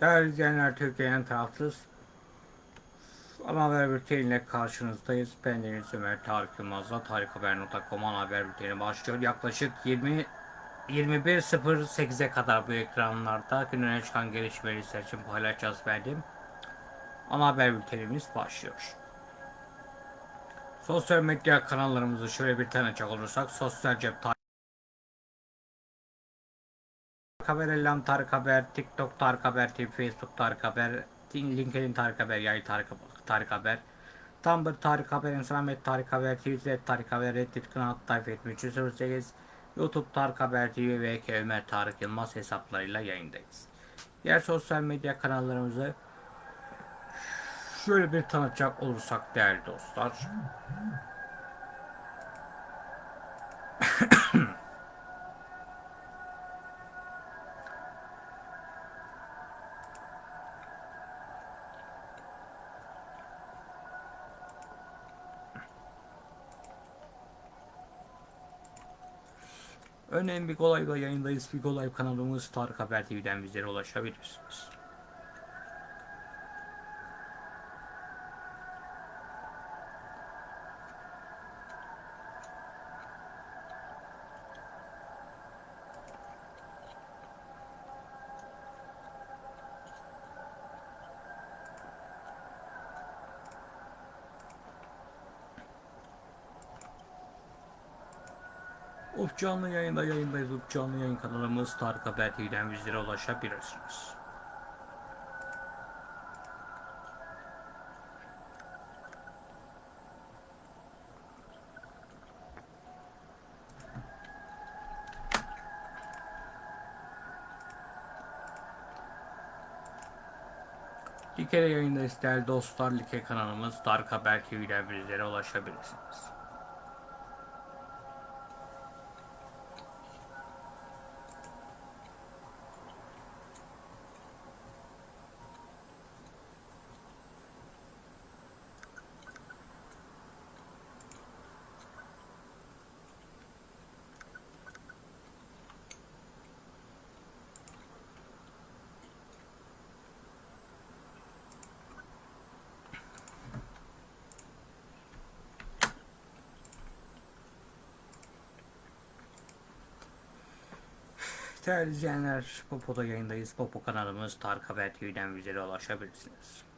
Değerli izleyenler Türkiye'nin tarafsız haber bülteniyle karşınızdayız. Ben Deniz Ömer Tarık Yılmaz'la tarikhaber.com haber bülteni başlıyor. Yaklaşık 20 21.08'e kadar bu ekranlarda gün öne çıkan gelişmeleri sizler için paylaşacağız benim. Ana haber bültenimiz başlıyor. Sosyal medya kanallarımızı şöyle bir tanıcak olursak sosyal cep Haber, Elham Tarık Haber, TikTok Tarık Haber, Facebook Tarık Haber, LinkedIn Tarık Haber, Yay Tarık, Tarık Haber, Tumblr Tarık Haber, Instagram Tarık Haber, Twitter Tarık Haber, Reddit Kanal Tayfa 7308, YouTube Tarık Haber TV ve. Ömer Tarık Yılmaz hesaplarıyla yayındayız. Diğer sosyal medya kanallarımızı şöyle bir tanıtacak olursak değerli dostlar. Örneğin bir Live'da yayındayız. Bir Live kanalımız Tarık Haber TV'den bizlere ulaşabilirsiniz. Canlı yayında yayındayız. Canlı yayın kanalımız Tarık Haber TV'den bizlere ulaşabilirsiniz. Like'de yayındayız değerli dostlar. Like kanalımız Tarık Haber TV'den bizlere ulaşabilirsiniz. Değerli izleyenler, Popo'da yayındayız. Popo kanalımız Tarık Haber TV'den bizlere ulaşabilirsiniz.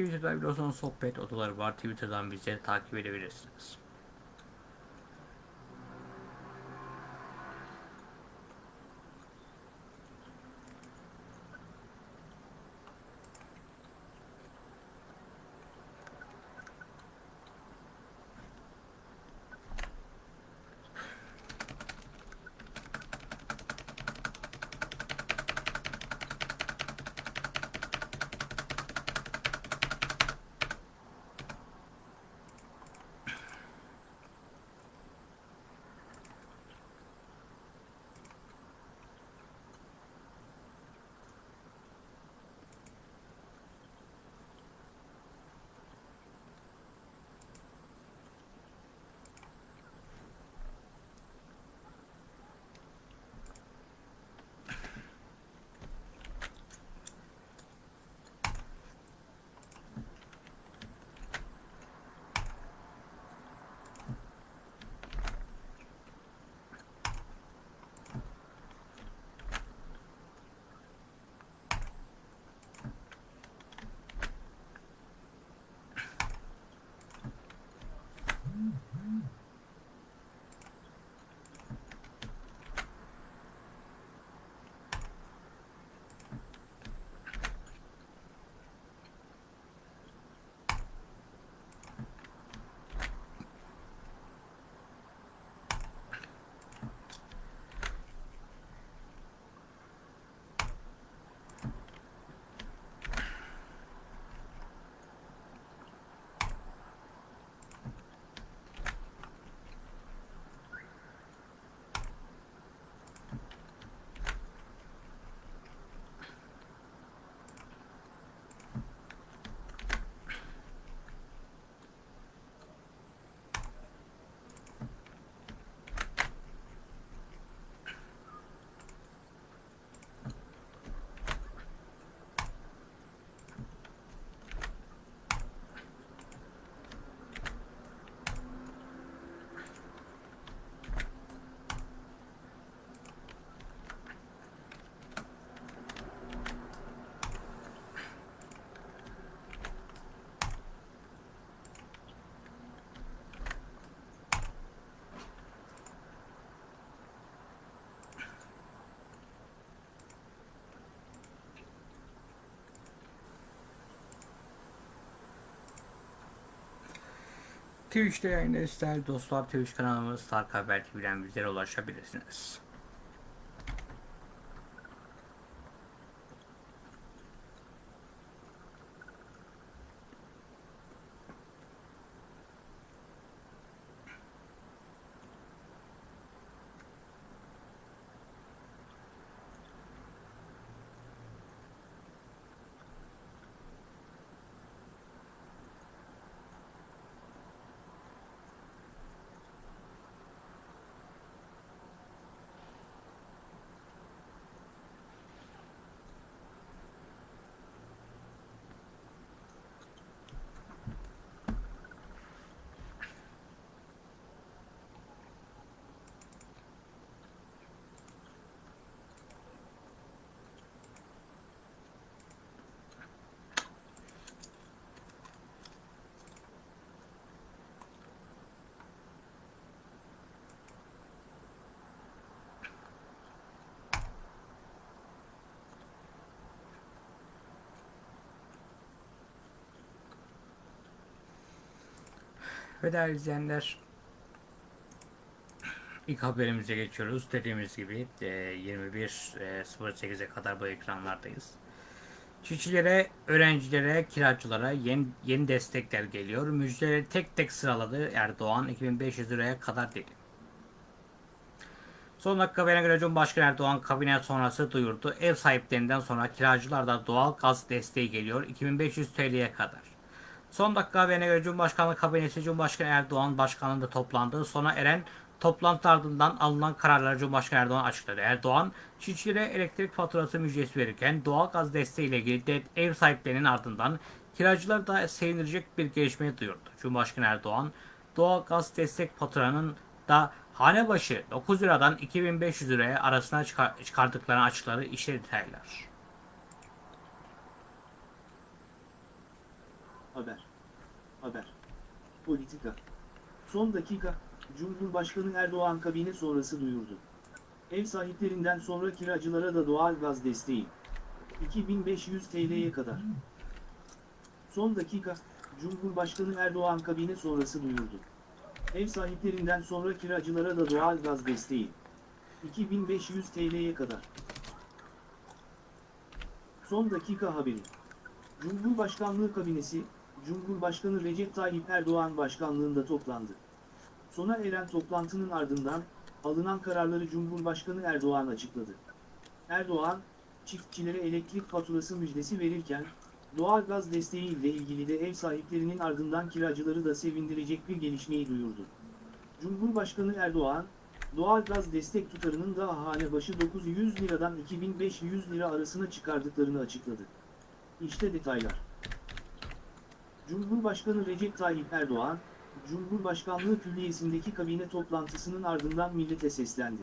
Twitter'da biliyorsunuz sohbet odaları var. Twitter'dan bizleri takip edebilirsiniz. Twitch'te yayındayız değerli dostlar. Twitch kanalımız Tarık Haber TV'den bizlere ulaşabilirsiniz. Ve değerli izleyenler ilk haberimize geçiyoruz. Dediğimiz gibi e, 21.08'e kadar bu ekranlardayız. Çiftçilere, öğrencilere, kiracılara yeni, yeni destekler geliyor. Müjdeleri tek tek sıraladı Erdoğan 2500 liraya kadar dedi. Son dakika haberine göre Cumhurbaşkanı Erdoğan kabine sonrası duyurdu. Ev sahiplerinden sonra kiracılarda doğal gaz desteği geliyor 2500 TL'ye kadar. Son dakika haberine göre Cumhurbaşkanlığı kabinesi Cumhurbaşkanı Erdoğan başkanlığında toplandı. Sona eren toplantı ardından alınan kararları Cumhurbaşkanı Erdoğan açıkladı. Erdoğan, çiftçilere elektrik faturası müjdesi verirken doğal gaz desteğiyle ilgili de ev sahiplerinin ardından kiracıları da sevindirecek bir gelişmeyi duyurdu. Cumhurbaşkanı Erdoğan, doğal gaz destek faturanın da hane başı 9 liradan 2500 liraya arasına çıkar- çıkardıklarını açıkladı. İşte detaylar. Haber. Haber. Politika. Son dakika, Cumhurbaşkanı Erdoğan kabine sonrası duyurdu. Ev sahiplerinden sonra kiracılara da doğal gaz desteği. 2500 TL'ye kadar. Son dakika, Cumhurbaşkanı Erdoğan kabine sonrası duyurdu. Ev sahiplerinden sonra kiracılara da doğal gaz desteği. 2500 TL'ye kadar. Son dakika haberi. Cumhurbaşkanlığı kabinesi, Cumhurbaşkanı Recep Tayyip Erdoğan başkanlığında toplandı. Sona eren toplantının ardından, alınan kararları Cumhurbaşkanı Erdoğan açıkladı. Erdoğan, çiftçilere elektrik faturası müjdesi verirken, doğal gaz desteği ile ilgili de ev sahiplerinin ardından kiracıları da sevindirecek bir gelişmeyi duyurdu. Cumhurbaşkanı Erdoğan, doğal gaz destek tutarının da hane başı 900 liradan 2500 lira arasına çıkardıklarını açıkladı. İşte detaylar. Cumhurbaşkanı Recep Tayyip Erdoğan, Cumhurbaşkanlığı Külliyesi'ndeki kabine toplantısının ardından millete seslendi.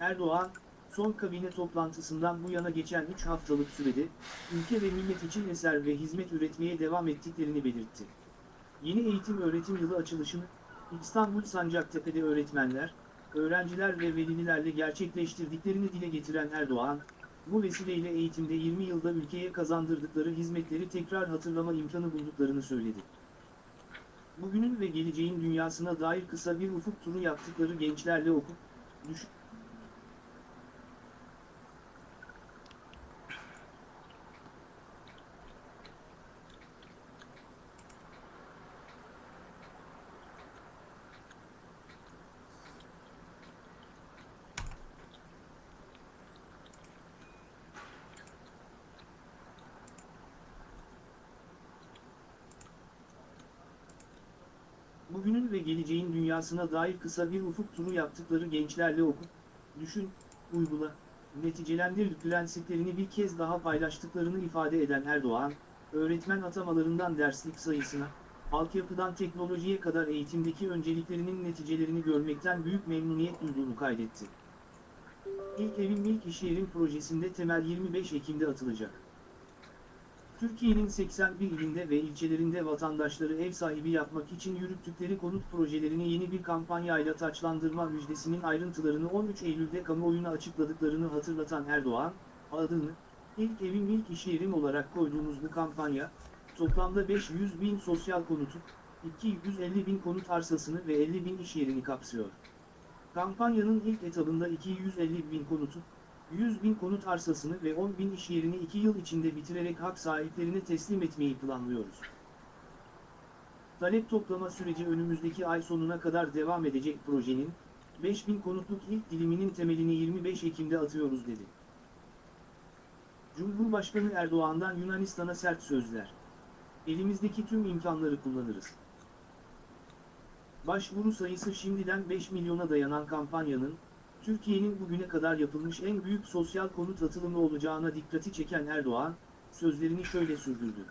Erdoğan, son kabine toplantısından bu yana geçen 3 haftalık sürede, ülke ve millet için eser ve hizmet üretmeye devam ettiklerini belirtti. Yeni eğitim öğretim yılı açılışını, İstanbul Sancaktepe'de öğretmenler, öğrenciler ve velilerle gerçekleştirdiklerini dile getiren Erdoğan, bu vesileyle eğitimde 20 yılda ülkeye kazandırdıkları hizmetleri tekrar hatırlama imkanı bulduklarını söyledi. Bugünün ve geleceğin dünyasına dair kısa bir ufuk turu yaptıkları gençlerle okup, düş bugünün ve geleceğin dünyasına dair kısa bir ufuk turu yaptıkları gençlerle okup, düşün, uygula, neticelendir prensiplerini bir kez daha paylaştıklarını ifade eden Erdoğan, öğretmen atamalarından derslik sayısına, altyapıdan teknolojiye kadar eğitimdeki önceliklerinin neticelerini görmekten büyük memnuniyet duyduğunu kaydetti. İlk evim ilk iş yerim projesinde temel 25 Ekim'de atılacak. Türkiye'nin 81 ilinde ve ilçelerinde vatandaşları ev sahibi yapmak için yürüttükleri konut projelerini yeni bir kampanyayla taçlandırma müjdesinin ayrıntılarını 13 Eylül'de kamuoyuna açıkladıklarını hatırlatan Erdoğan, adını, ilk evim ilk iş yerim olarak koyduğumuz bu kampanya, toplamda 500 bin sosyal konutu, 250 bin konut arsasını ve 50 bin iş yerini kapsıyor. Kampanyanın ilk etabında 250 bin konutu, 100 bin konut arsasını ve 10 bin iş yerini 2 yıl içinde bitirerek hak sahiplerine teslim etmeyi planlıyoruz. Talep toplama süreci önümüzdeki ay sonuna kadar devam edecek projenin, 5000 konutluk ilk diliminin temelini 25 Ekim'de atıyoruz dedi. Cumhurbaşkanı Erdoğan'dan Yunanistan'a sert sözler. Elimizdeki tüm imkanları kullanırız. Başvuru sayısı şimdiden 5 milyona dayanan kampanyanın, Türkiye'nin bugüne kadar yapılmış en büyük sosyal konut atılımı olacağına dikkati çeken Erdoğan, sözlerini şöyle sürdürdü.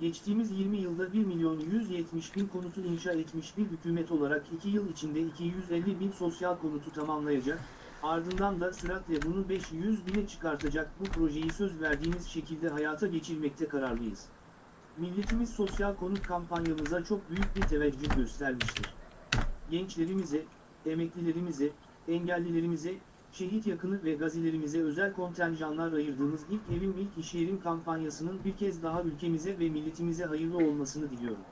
Geçtiğimiz 20 yılda 1 milyon 170 bin konutu inşa etmiş bir hükümet olarak 2 yıl içinde 250 bin sosyal konutu tamamlayacak, ardından da süratle bunu 500 bine çıkartacak bu projeyi söz verdiğimiz şekilde hayata geçirmekte kararlıyız. Milletimiz sosyal konut kampanyamıza çok büyük bir teveccüh göstermiştir. Gençlerimize, emeklilerimize, engellilerimize, şehit yakını ve gazilerimize özel kontenjanlar ayırdığımız ilk evim ilk iş yerim kampanyasının bir kez daha ülkemize ve milletimize hayırlı olmasını diliyorum.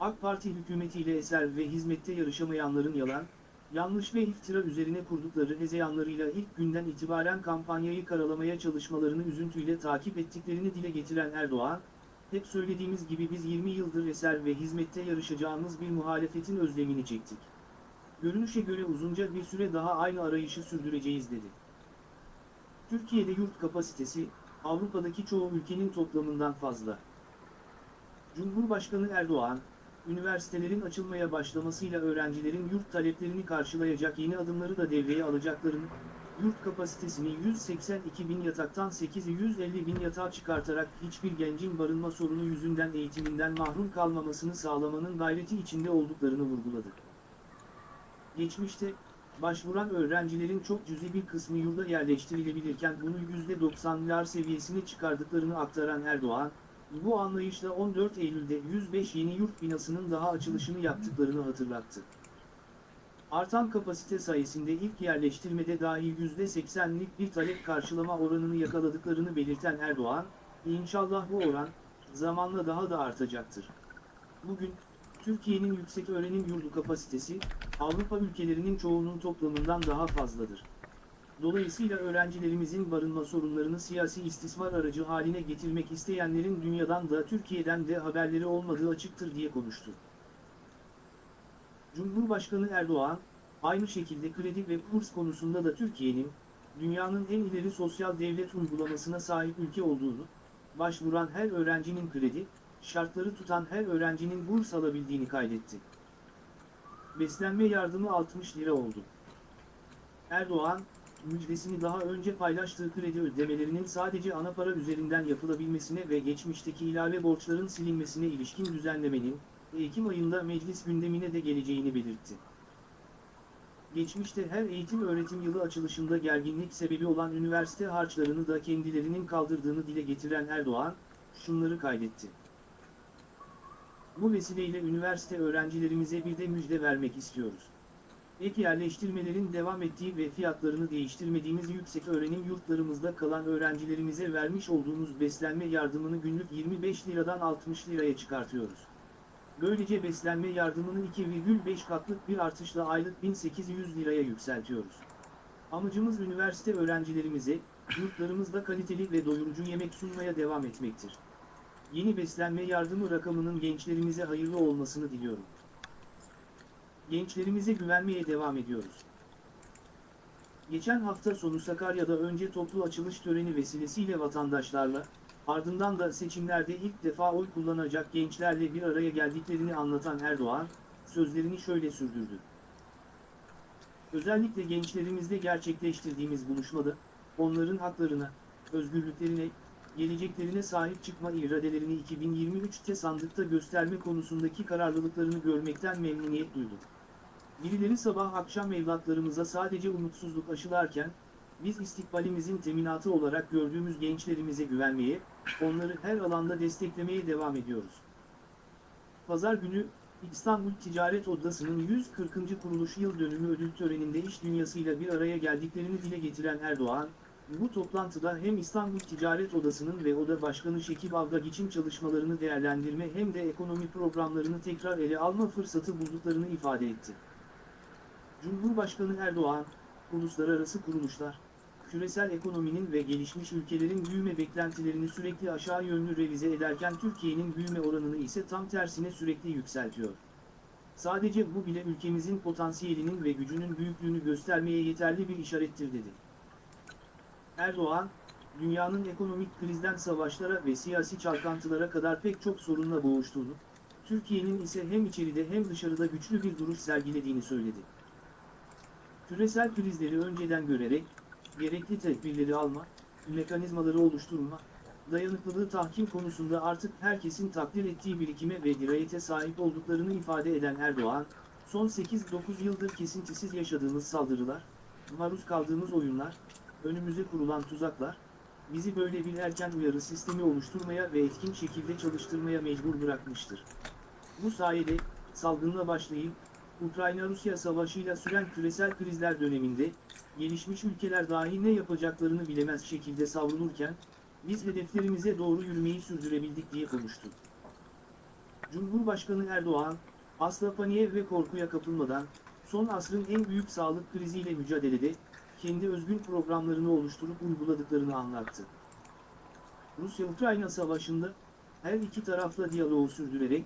AK Parti hükümetiyle eser ve hizmette yarışamayanların yalan, yanlış ve iftira üzerine kurdukları hezeyanlarıyla ilk günden itibaren kampanyayı karalamaya çalışmalarını üzüntüyle takip ettiklerini dile getiren Erdoğan, hep söylediğimiz gibi biz 20 yıldır eser ve hizmette yarışacağımız bir muhalefetin özlemini çektik. Görünüşe göre uzunca bir süre daha aynı arayışı sürdüreceğiz dedi. Türkiye'de yurt kapasitesi, Avrupa'daki çoğu ülkenin toplamından fazla. Cumhurbaşkanı Erdoğan, üniversitelerin açılmaya başlamasıyla öğrencilerin yurt taleplerini karşılayacak yeni adımları da devreye alacaklarını, yurt kapasitesini 182 bin yataktan 850 bin yatağa çıkartarak hiçbir gencin barınma sorunu yüzünden eğitiminden mahrum kalmamasını sağlamanın gayreti içinde olduklarını vurguladı. Geçmişte, başvuran öğrencilerin çok cüzi bir kısmı yurda yerleştirilebilirken bunu %90'lar seviyesine çıkardıklarını aktaran Erdoğan, bu anlayışla 14 Eylül'de 105 yeni yurt binasının daha açılışını yaptıklarını hatırlattı. Artan kapasite sayesinde ilk yerleştirmede dahi %80'lik bir talep karşılama oranını yakaladıklarını belirten Erdoğan, İnşallah bu oran, zamanla daha da artacaktır. Bugün, Türkiye'nin yüksek öğrenim yurdu kapasitesi, Avrupa ülkelerinin çoğunun toplamından daha fazladır. Dolayısıyla öğrencilerimizin barınma sorunlarını siyasi istismar aracı haline getirmek isteyenlerin dünyadan da Türkiye'den de haberleri olmadığı açıktır diye konuştu. Cumhurbaşkanı Erdoğan, aynı şekilde kredi ve kurs konusunda da Türkiye'nin, dünyanın en ileri sosyal devlet uygulamasına sahip ülke olduğunu, başvuran her öğrencinin kredi, şartları tutan her öğrencinin burs alabildiğini kaydetti. Beslenme yardımı 60 lira oldu. Erdoğan, müjdesini daha önce paylaştığı kredi ödemelerinin sadece ana para üzerinden yapılabilmesine ve geçmişteki ilave borçların silinmesine ilişkin düzenlemenin, Ekim ayında meclis gündemine de geleceğini belirtti. Geçmişte her eğitim öğretim yılı açılışında gerginlik sebebi olan üniversite harçlarını da kendilerinin kaldırdığını dile getiren Erdoğan, şunları kaydetti. Bu vesileyle üniversite öğrencilerimize bir de müjde vermek istiyoruz. Ek yerleştirmelerin devam ettiği ve fiyatlarını değiştirmediğimiz yüksek öğrenim yurtlarımızda kalan öğrencilerimize vermiş olduğumuz beslenme yardımını günlük 25 liradan 60 liraya çıkartıyoruz. Böylece beslenme yardımını 2,5 katlık bir artışla aylık 1800 liraya yükseltiyoruz. Amacımız üniversite öğrencilerimize, yurtlarımızda kaliteli ve doyurucu yemek sunmaya devam etmektir. Yeni beslenme yardımı rakamının gençlerimize hayırlı olmasını diliyorum. Gençlerimize güvenmeye devam ediyoruz. Geçen hafta sonu Sakarya'da önce toplu açılış töreni vesilesiyle vatandaşlarla, ardından da seçimlerde ilk defa oy kullanacak gençlerle bir araya geldiklerini anlatan Erdoğan, sözlerini şöyle sürdürdü. Özellikle gençlerimizle gerçekleştirdiğimiz buluşmada, onların haklarına, özgürlüklerine, geleceklerine sahip çıkma iradelerini 2023'te sandıkta gösterme konusundaki kararlılıklarını görmekten memnuniyet duyduk. Birileri sabah akşam evlatlarımıza sadece umutsuzluk aşılarken, biz istikbalimizin teminatı olarak gördüğümüz gençlerimize güvenmeye, onları her alanda desteklemeye devam ediyoruz. Pazar günü, İstanbul Ticaret Odası'nın 140. kuruluş yıl dönümü ödül töreninde iş dünyasıyla bir araya geldiklerini dile getiren Erdoğan, Bu toplantıda hem İstanbul Ticaret Odası'nın ve Oda Başkanı Şekip Avgagiç'in çalışmalarını değerlendirme hem de ekonomi programlarını tekrar ele alma fırsatı bulduklarını ifade etti. Cumhurbaşkanı Erdoğan, uluslararası kuruluşlar, küresel ekonominin ve gelişmiş ülkelerin büyüme beklentilerini sürekli aşağı yönlü revize ederken Türkiye'nin büyüme oranını ise tam tersine sürekli yükseltiyor. Sadece bu bile ülkemizin potansiyelinin ve gücünün büyüklüğünü göstermeye yeterli bir işarettir dedi. Erdoğan, dünyanın ekonomik krizden savaşlara ve siyasi çalkantılara kadar pek çok sorunla boğuştuğunu, Türkiye'nin ise hem içeride hem dışarıda güçlü bir duruş sergilediğini söyledi. Küresel krizleri önceden görerek, gerekli tedbirleri alma, mekanizmaları oluşturma, dayanıklılığı tahkim konusunda artık herkesin takdir ettiği birikime ve dirayete sahip olduklarını ifade eden Erdoğan, son 8-9 yıldır kesintisiz yaşadığımız saldırılar, maruz kaldığımız oyunlar, önümüze kurulan tuzaklar, bizi böyle bir erken uyarı sistemi oluşturmaya ve etkin şekilde çalıştırmaya mecbur bırakmıştır. Bu sayede, salgınla başlayıp, Ukrayna-Rusya savaşıyla süren küresel krizler döneminde, gelişmiş ülkeler dahi ne yapacaklarını bilemez şekilde savrulurken, biz hedeflerimize doğru yürümeyi sürdürebildik diye konuştu. Cumhurbaşkanı Erdoğan, asla paniğe ve korkuya kapılmadan, son asrın en büyük sağlık kriziyle mücadelede, kendi özgün programlarını oluşturup uyguladıklarını anlattı. Rusya-Ukrayna savaşında, her iki tarafla diyaloğu sürdürerek,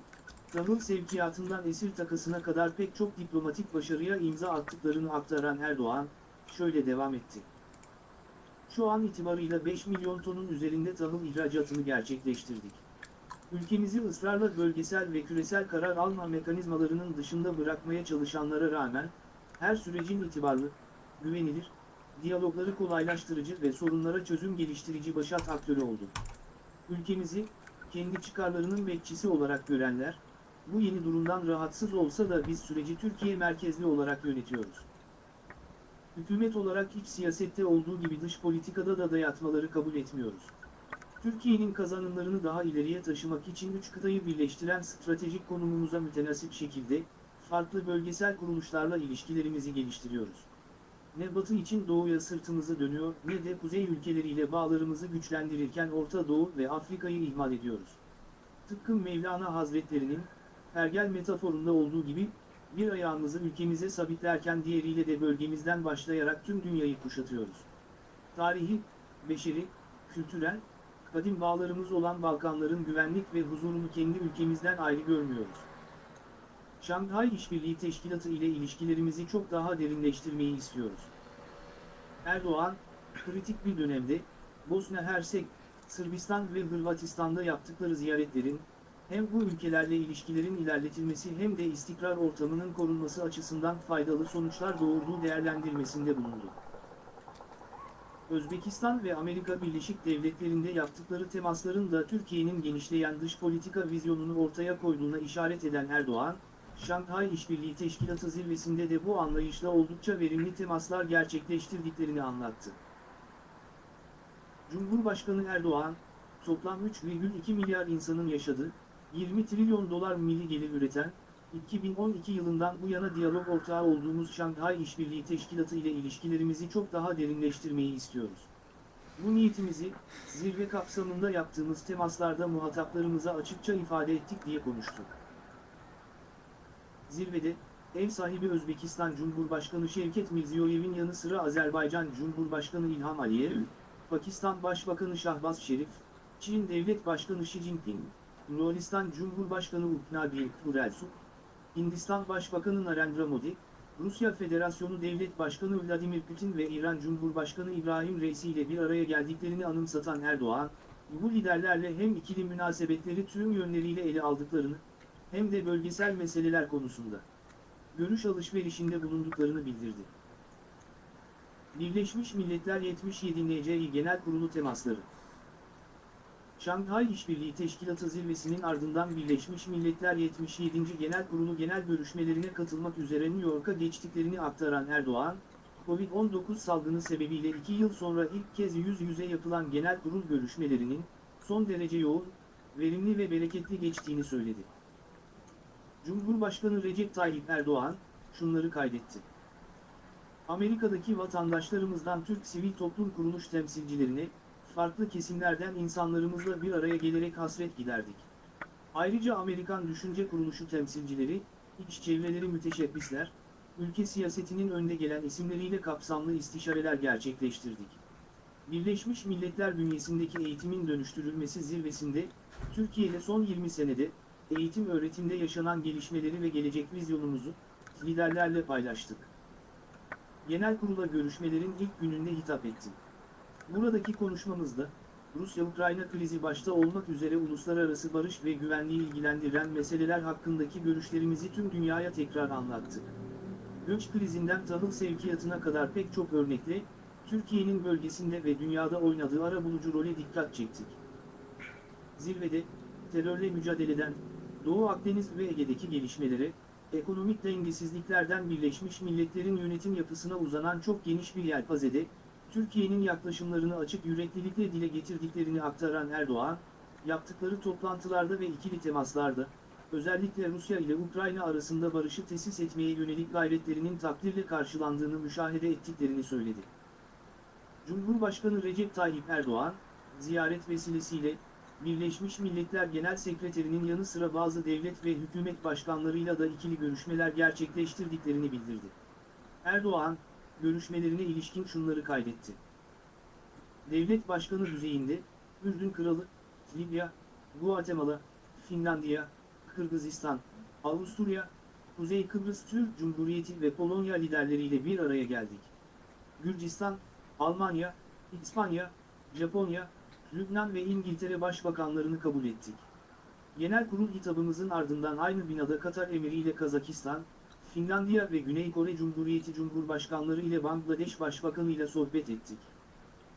tahıl sevkiyatından esir takısına kadar pek çok diplomatik başarıya imza attıklarını aktaran Erdoğan, şöyle devam etti. Şu an itibarıyla 5 milyon tonun üzerinde tahıl ihracatını gerçekleştirdik. Ülkemizi ısrarla bölgesel ve küresel karar alma mekanizmalarının dışında bırakmaya çalışanlara rağmen, her sürecin itibarlı, güvenilir, diyalogları kolaylaştırıcı ve sorunlara çözüm geliştirici başat aktörü oldu. Ülkemizi, kendi çıkarlarının bekçisi olarak görenler, bu yeni durumdan rahatsız olsa da biz süreci Türkiye merkezli olarak yönetiyoruz. Hükümet olarak iç siyasette olduğu gibi dış politikada da dayatmaları kabul etmiyoruz. Türkiye'nin kazanımlarını daha ileriye taşımak için üç kıtayı birleştiren stratejik konumumuza mütenasip şekilde, farklı bölgesel kuruluşlarla ilişkilerimizi geliştiriyoruz. Ne Batı için Doğu'ya sırtımızı dönüyor ne de Kuzey ülkeleriyle bağlarımızı güçlendirirken Orta Doğu ve Afrika'yı ihmal ediyoruz. Tıpkı Mevlana Hazretlerinin, Pergel metaforunda olduğu gibi, bir ayağımızı ülkemize sabitlerken diğeriyle de bölgemizden başlayarak tüm dünyayı kuşatıyoruz. Tarihi, beşeri, kültürel, kadim bağlarımız olan Balkanların güvenlik ve huzurunu kendi ülkemizden ayrı görmüyoruz. Şanghay İşbirliği Teşkilatı ile ilişkilerimizi çok daha derinleştirmeyi istiyoruz. Erdoğan, kritik bir dönemde, Bosna Hersek, Sırbistan ve Hırvatistan'da yaptıkları ziyaretlerin, hem bu ülkelerle ilişkilerin ilerletilmesi hem de istikrar ortamının korunması açısından faydalı sonuçlar doğurduğu değerlendirmesinde bulundu. Özbekistan ve Amerika Birleşik Devletleri'nde yaptıkları temasların da Türkiye'nin genişleyen dış politika vizyonunu ortaya koyduğuna işaret eden Erdoğan, Şanghay İşbirliği Teşkilatı zirvesinde de bu anlayışla oldukça verimli temaslar gerçekleştirdiklerini anlattı. Cumhurbaşkanı Erdoğan, toplam 3,2 milyar insanın yaşadığı, 20 trilyon dolar milli gelir üreten, 2012 yılından bu yana diyalog ortağı olduğumuz Şanghay İşbirliği Teşkilatı ile ilişkilerimizi çok daha derinleştirmeyi istiyoruz. Bu niyetimizi, zirve kapsamında yaptığımız temaslarda muhataplarımıza açıkça ifade ettik diye konuştu. Zirvede, ev sahibi Özbekistan Cumhurbaşkanı Şevket Mirziyoyev'in yanı sıra Azerbaycan Cumhurbaşkanı İlham Aliyev, Pakistan Başbakanı Şahbaz Şerif, Çin Devlet Başkanı Xi Jinping, Moğolistan Cumhurbaşkanı Uknabil Turelsu, Hindistan Başbakanı Narendra Modi, Rusya Federasyonu Devlet Başkanı Vladimir Putin ve İran Cumhurbaşkanı İbrahim Reisi ile bir araya geldiklerini anımsatan Erdoğan, bu liderlerle hem ikili münasebetleri tüm yönleriyle ele aldıklarını, hem de bölgesel meseleler konusunda görüş alışverişinde bulunduklarını bildirdi. Birleşmiş Milletler 77 NCİ Genel Kurulu temasları Şanghay İşbirliği Teşkilatı zirvesinin ardından Birleşmiş Milletler 77. Genel Kurulu genel görüşmelerine katılmak üzere New York'a geçtiklerini aktaran Erdoğan, Covid-19 salgını sebebiyle iki yıl sonra ilk kez yüz yüze yapılan genel kurul görüşmelerinin, son derece yoğun, verimli ve bereketli geçtiğini söyledi. Cumhurbaşkanı Recep Tayyip Erdoğan, şunları kaydetti. Amerika'daki vatandaşlarımızdan Türk sivil toplum kuruluş temsilcilerine, farklı kesimlerden insanlarımızla bir araya gelerek hasret giderdik. Ayrıca Amerikan Düşünce Kuruluşu temsilcileri, iç çevreleri müteşebbisler, ülke siyasetinin önde gelen isimleriyle kapsamlı istişareler gerçekleştirdik. Birleşmiş Milletler bünyesindeki eğitimin dönüştürülmesi zirvesinde, Türkiye'de son 20 senede, eğitim öğretimde yaşanan gelişmeleri ve gelecek vizyonumuzu, liderlerle paylaştık. Genel kurula görüşmelerin ilk gününde hitap ettim. Buradaki konuşmamızda, Rusya-Ukrayna krizi başta olmak üzere uluslararası barış ve güvenliği ilgilendiren meseleler hakkındaki görüşlerimizi tüm dünyaya tekrar anlattık. Göç krizinden tahıl sevkiyatına kadar pek çok örnekle, Türkiye'nin bölgesinde ve dünyada oynadığı arabulucu role dikkat çektik. Zirvede, terörle mücadeleden, Doğu Akdeniz ve Ege'deki gelişmelere, ekonomik dengesizliklerden Birleşmiş Milletler'in yönetim yapısına uzanan çok geniş bir yelpazede, Türkiye'nin yaklaşımlarını açık yüreklilikle dile getirdiklerini aktaran Erdoğan, yaptıkları toplantılarda ve ikili temaslarda, özellikle Rusya ile Ukrayna arasında barışı tesis etmeye yönelik gayretlerinin takdirle karşılandığını müşahede ettiklerini söyledi. Cumhurbaşkanı Recep Tayyip Erdoğan, ziyaret vesilesiyle, Birleşmiş Milletler Genel Sekreterinin yanı sıra bazı devlet ve hükümet başkanlarıyla da ikili görüşmeler gerçekleştirdiklerini bildirdi. Erdoğan, görüşmelerine ilişkin şunları kaydetti. Devlet başkanı düzeyinde, Ürdün Kralı, Libya, Guatemala, Finlandiya, Kırgızistan, Avusturya, Kuzey Kıbrıs Türk Cumhuriyeti ve Polonya liderleriyle bir araya geldik. Gürcistan, Almanya, İspanya, Japonya, Lübnan ve İngiltere başbakanlarını kabul ettik. Genel kurul hitabımızın ardından aynı binada Katar Emiri ile Kazakistan, Finlandiya ve Güney Kore Cumhuriyeti Cumhurbaşkanları ile Bangladeş Başbakanı ile sohbet ettik.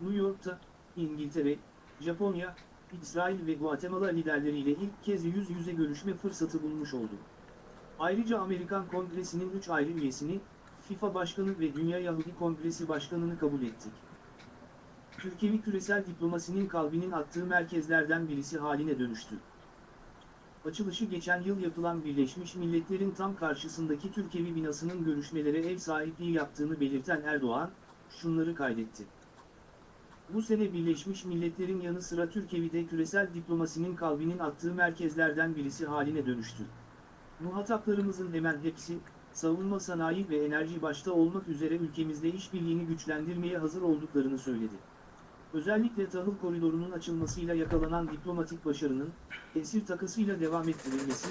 New York'ta, İngiltere, Japonya, İsrail ve Guatemala liderleriyle ilk kez yüz yüze görüşme fırsatı bulmuş oldum. Ayrıca Amerikan Kongresi'nin 3 ayrı üyesini, FIFA Başkanı ve Dünya Yahudi Kongresi Başkanı'nı kabul ettik. Türkiye küresel diplomasinin kalbinin attığı merkezlerden birisi haline dönüştü. Açılışı geçen yıl yapılan Birleşmiş Milletler'in tam karşısındaki Türkiye'vi binasının görüşmelere ev sahipliği yaptığını belirten Erdoğan, şunları kaydetti. Bu sene Birleşmiş Milletler'in yanı sıra Türkiye'de küresel diplomasinin kalbinin attığı merkezlerden birisi haline dönüştü. Muhataplarımızın hemen hepsi, savunma sanayi ve enerji başta olmak üzere ülkemizde işbirliğini güçlendirmeye hazır olduklarını söyledi. Özellikle tahıl koridorunun açılmasıyla yakalanan diplomatik başarının, esir takasıyla devam ettirilmesi,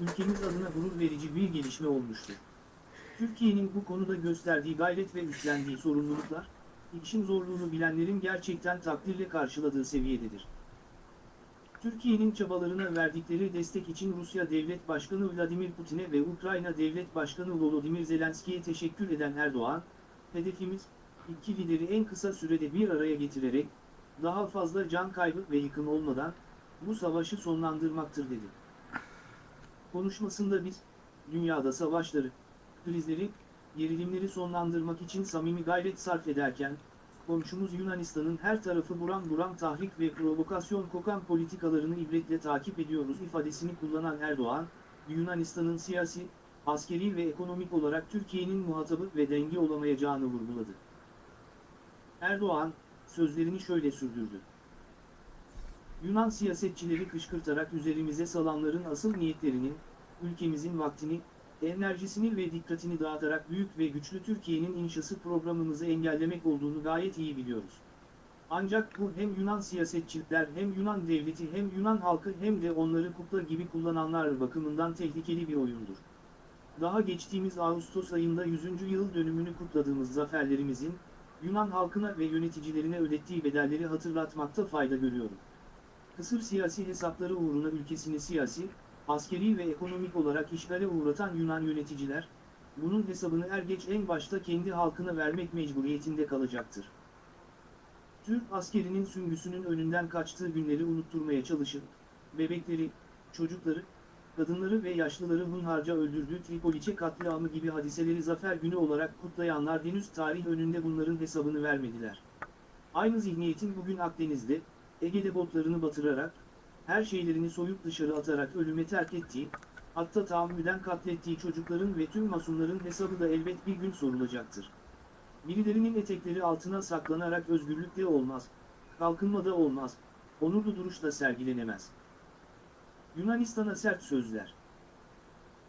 ülkemiz adına gurur verici bir gelişme olmuştur. Türkiye'nin bu konuda gösterdiği gayret ve üstlendiği sorumluluklar, işin zorluğunu bilenlerin gerçekten takdirle karşıladığı seviyededir. Türkiye'nin çabalarına verdikleri destek için Rusya Devlet Başkanı Vladimir Putin'e ve Ukrayna Devlet Başkanı Volodymyr Zelenski'ye teşekkür eden Erdoğan, hedefimiz, iki lideri en kısa sürede bir araya getirerek, daha fazla can kaybı ve yıkım olmadan, bu savaşı sonlandırmaktır dedi. Konuşmasında biz, dünyada savaşları, krizleri, gerilimleri sonlandırmak için samimi gayret sarf ederken, komşumuz Yunanistan'ın her tarafı buram buram tahrik ve provokasyon kokan politikalarını ibretle takip ediyoruz ifadesini kullanan Erdoğan, Yunanistan'ın siyasi, askeri ve ekonomik olarak Türkiye'nin muhatabı ve dengi olamayacağını vurguladı. Erdoğan, sözlerini şöyle sürdürdü. Yunan siyasetçileri kışkırtarak üzerimize salanların asıl niyetlerinin, ülkemizin vaktini, enerjisini ve dikkatini dağıtarak büyük ve güçlü Türkiye'nin inşası programımızı engellemek olduğunu gayet iyi biliyoruz. Ancak bu hem Yunan siyasetçiler hem Yunan devleti hem Yunan halkı hem de onları kukla gibi kullananlar bakımından tehlikeli bir oyundur. Daha geçtiğimiz Ağustos ayında 100. yıl dönümünü kutladığımız zaferlerimizin, Yunan halkına ve yöneticilerine ödettiği bedelleri hatırlatmakta fayda görüyorum. Kısır siyasi hesapları uğruna ülkesini siyasi, askeri ve ekonomik olarak işgale uğratan Yunan yöneticiler, bunun hesabını er geç en başta kendi halkına vermek mecburiyetinde kalacaktır. Türk askerinin süngüsünün önünden kaçtığı günleri unutturmaya çalışıp, bebekleri, çocukları, kadınları ve yaşlıları hunharca öldürdüğü Tripoliçe katliamı gibi hadiseleri zafer günü olarak kutlayanlar henüz tarih önünde bunların hesabını vermediler. Aynı zihniyetin bugün Akdeniz'de, Ege'de botlarını batırarak, her şeylerini soyup dışarı atarak ölüme terk ettiği, hatta tahammüden katlettiği çocukların ve tüm masumların hesabı da elbet bir gün sorulacaktır. Birilerinin etekleri altına saklanarak özgürlükte olmaz, kalkınmada olmaz, onurlu duruşla sergilenemez. Yunanistan'a sert sözler.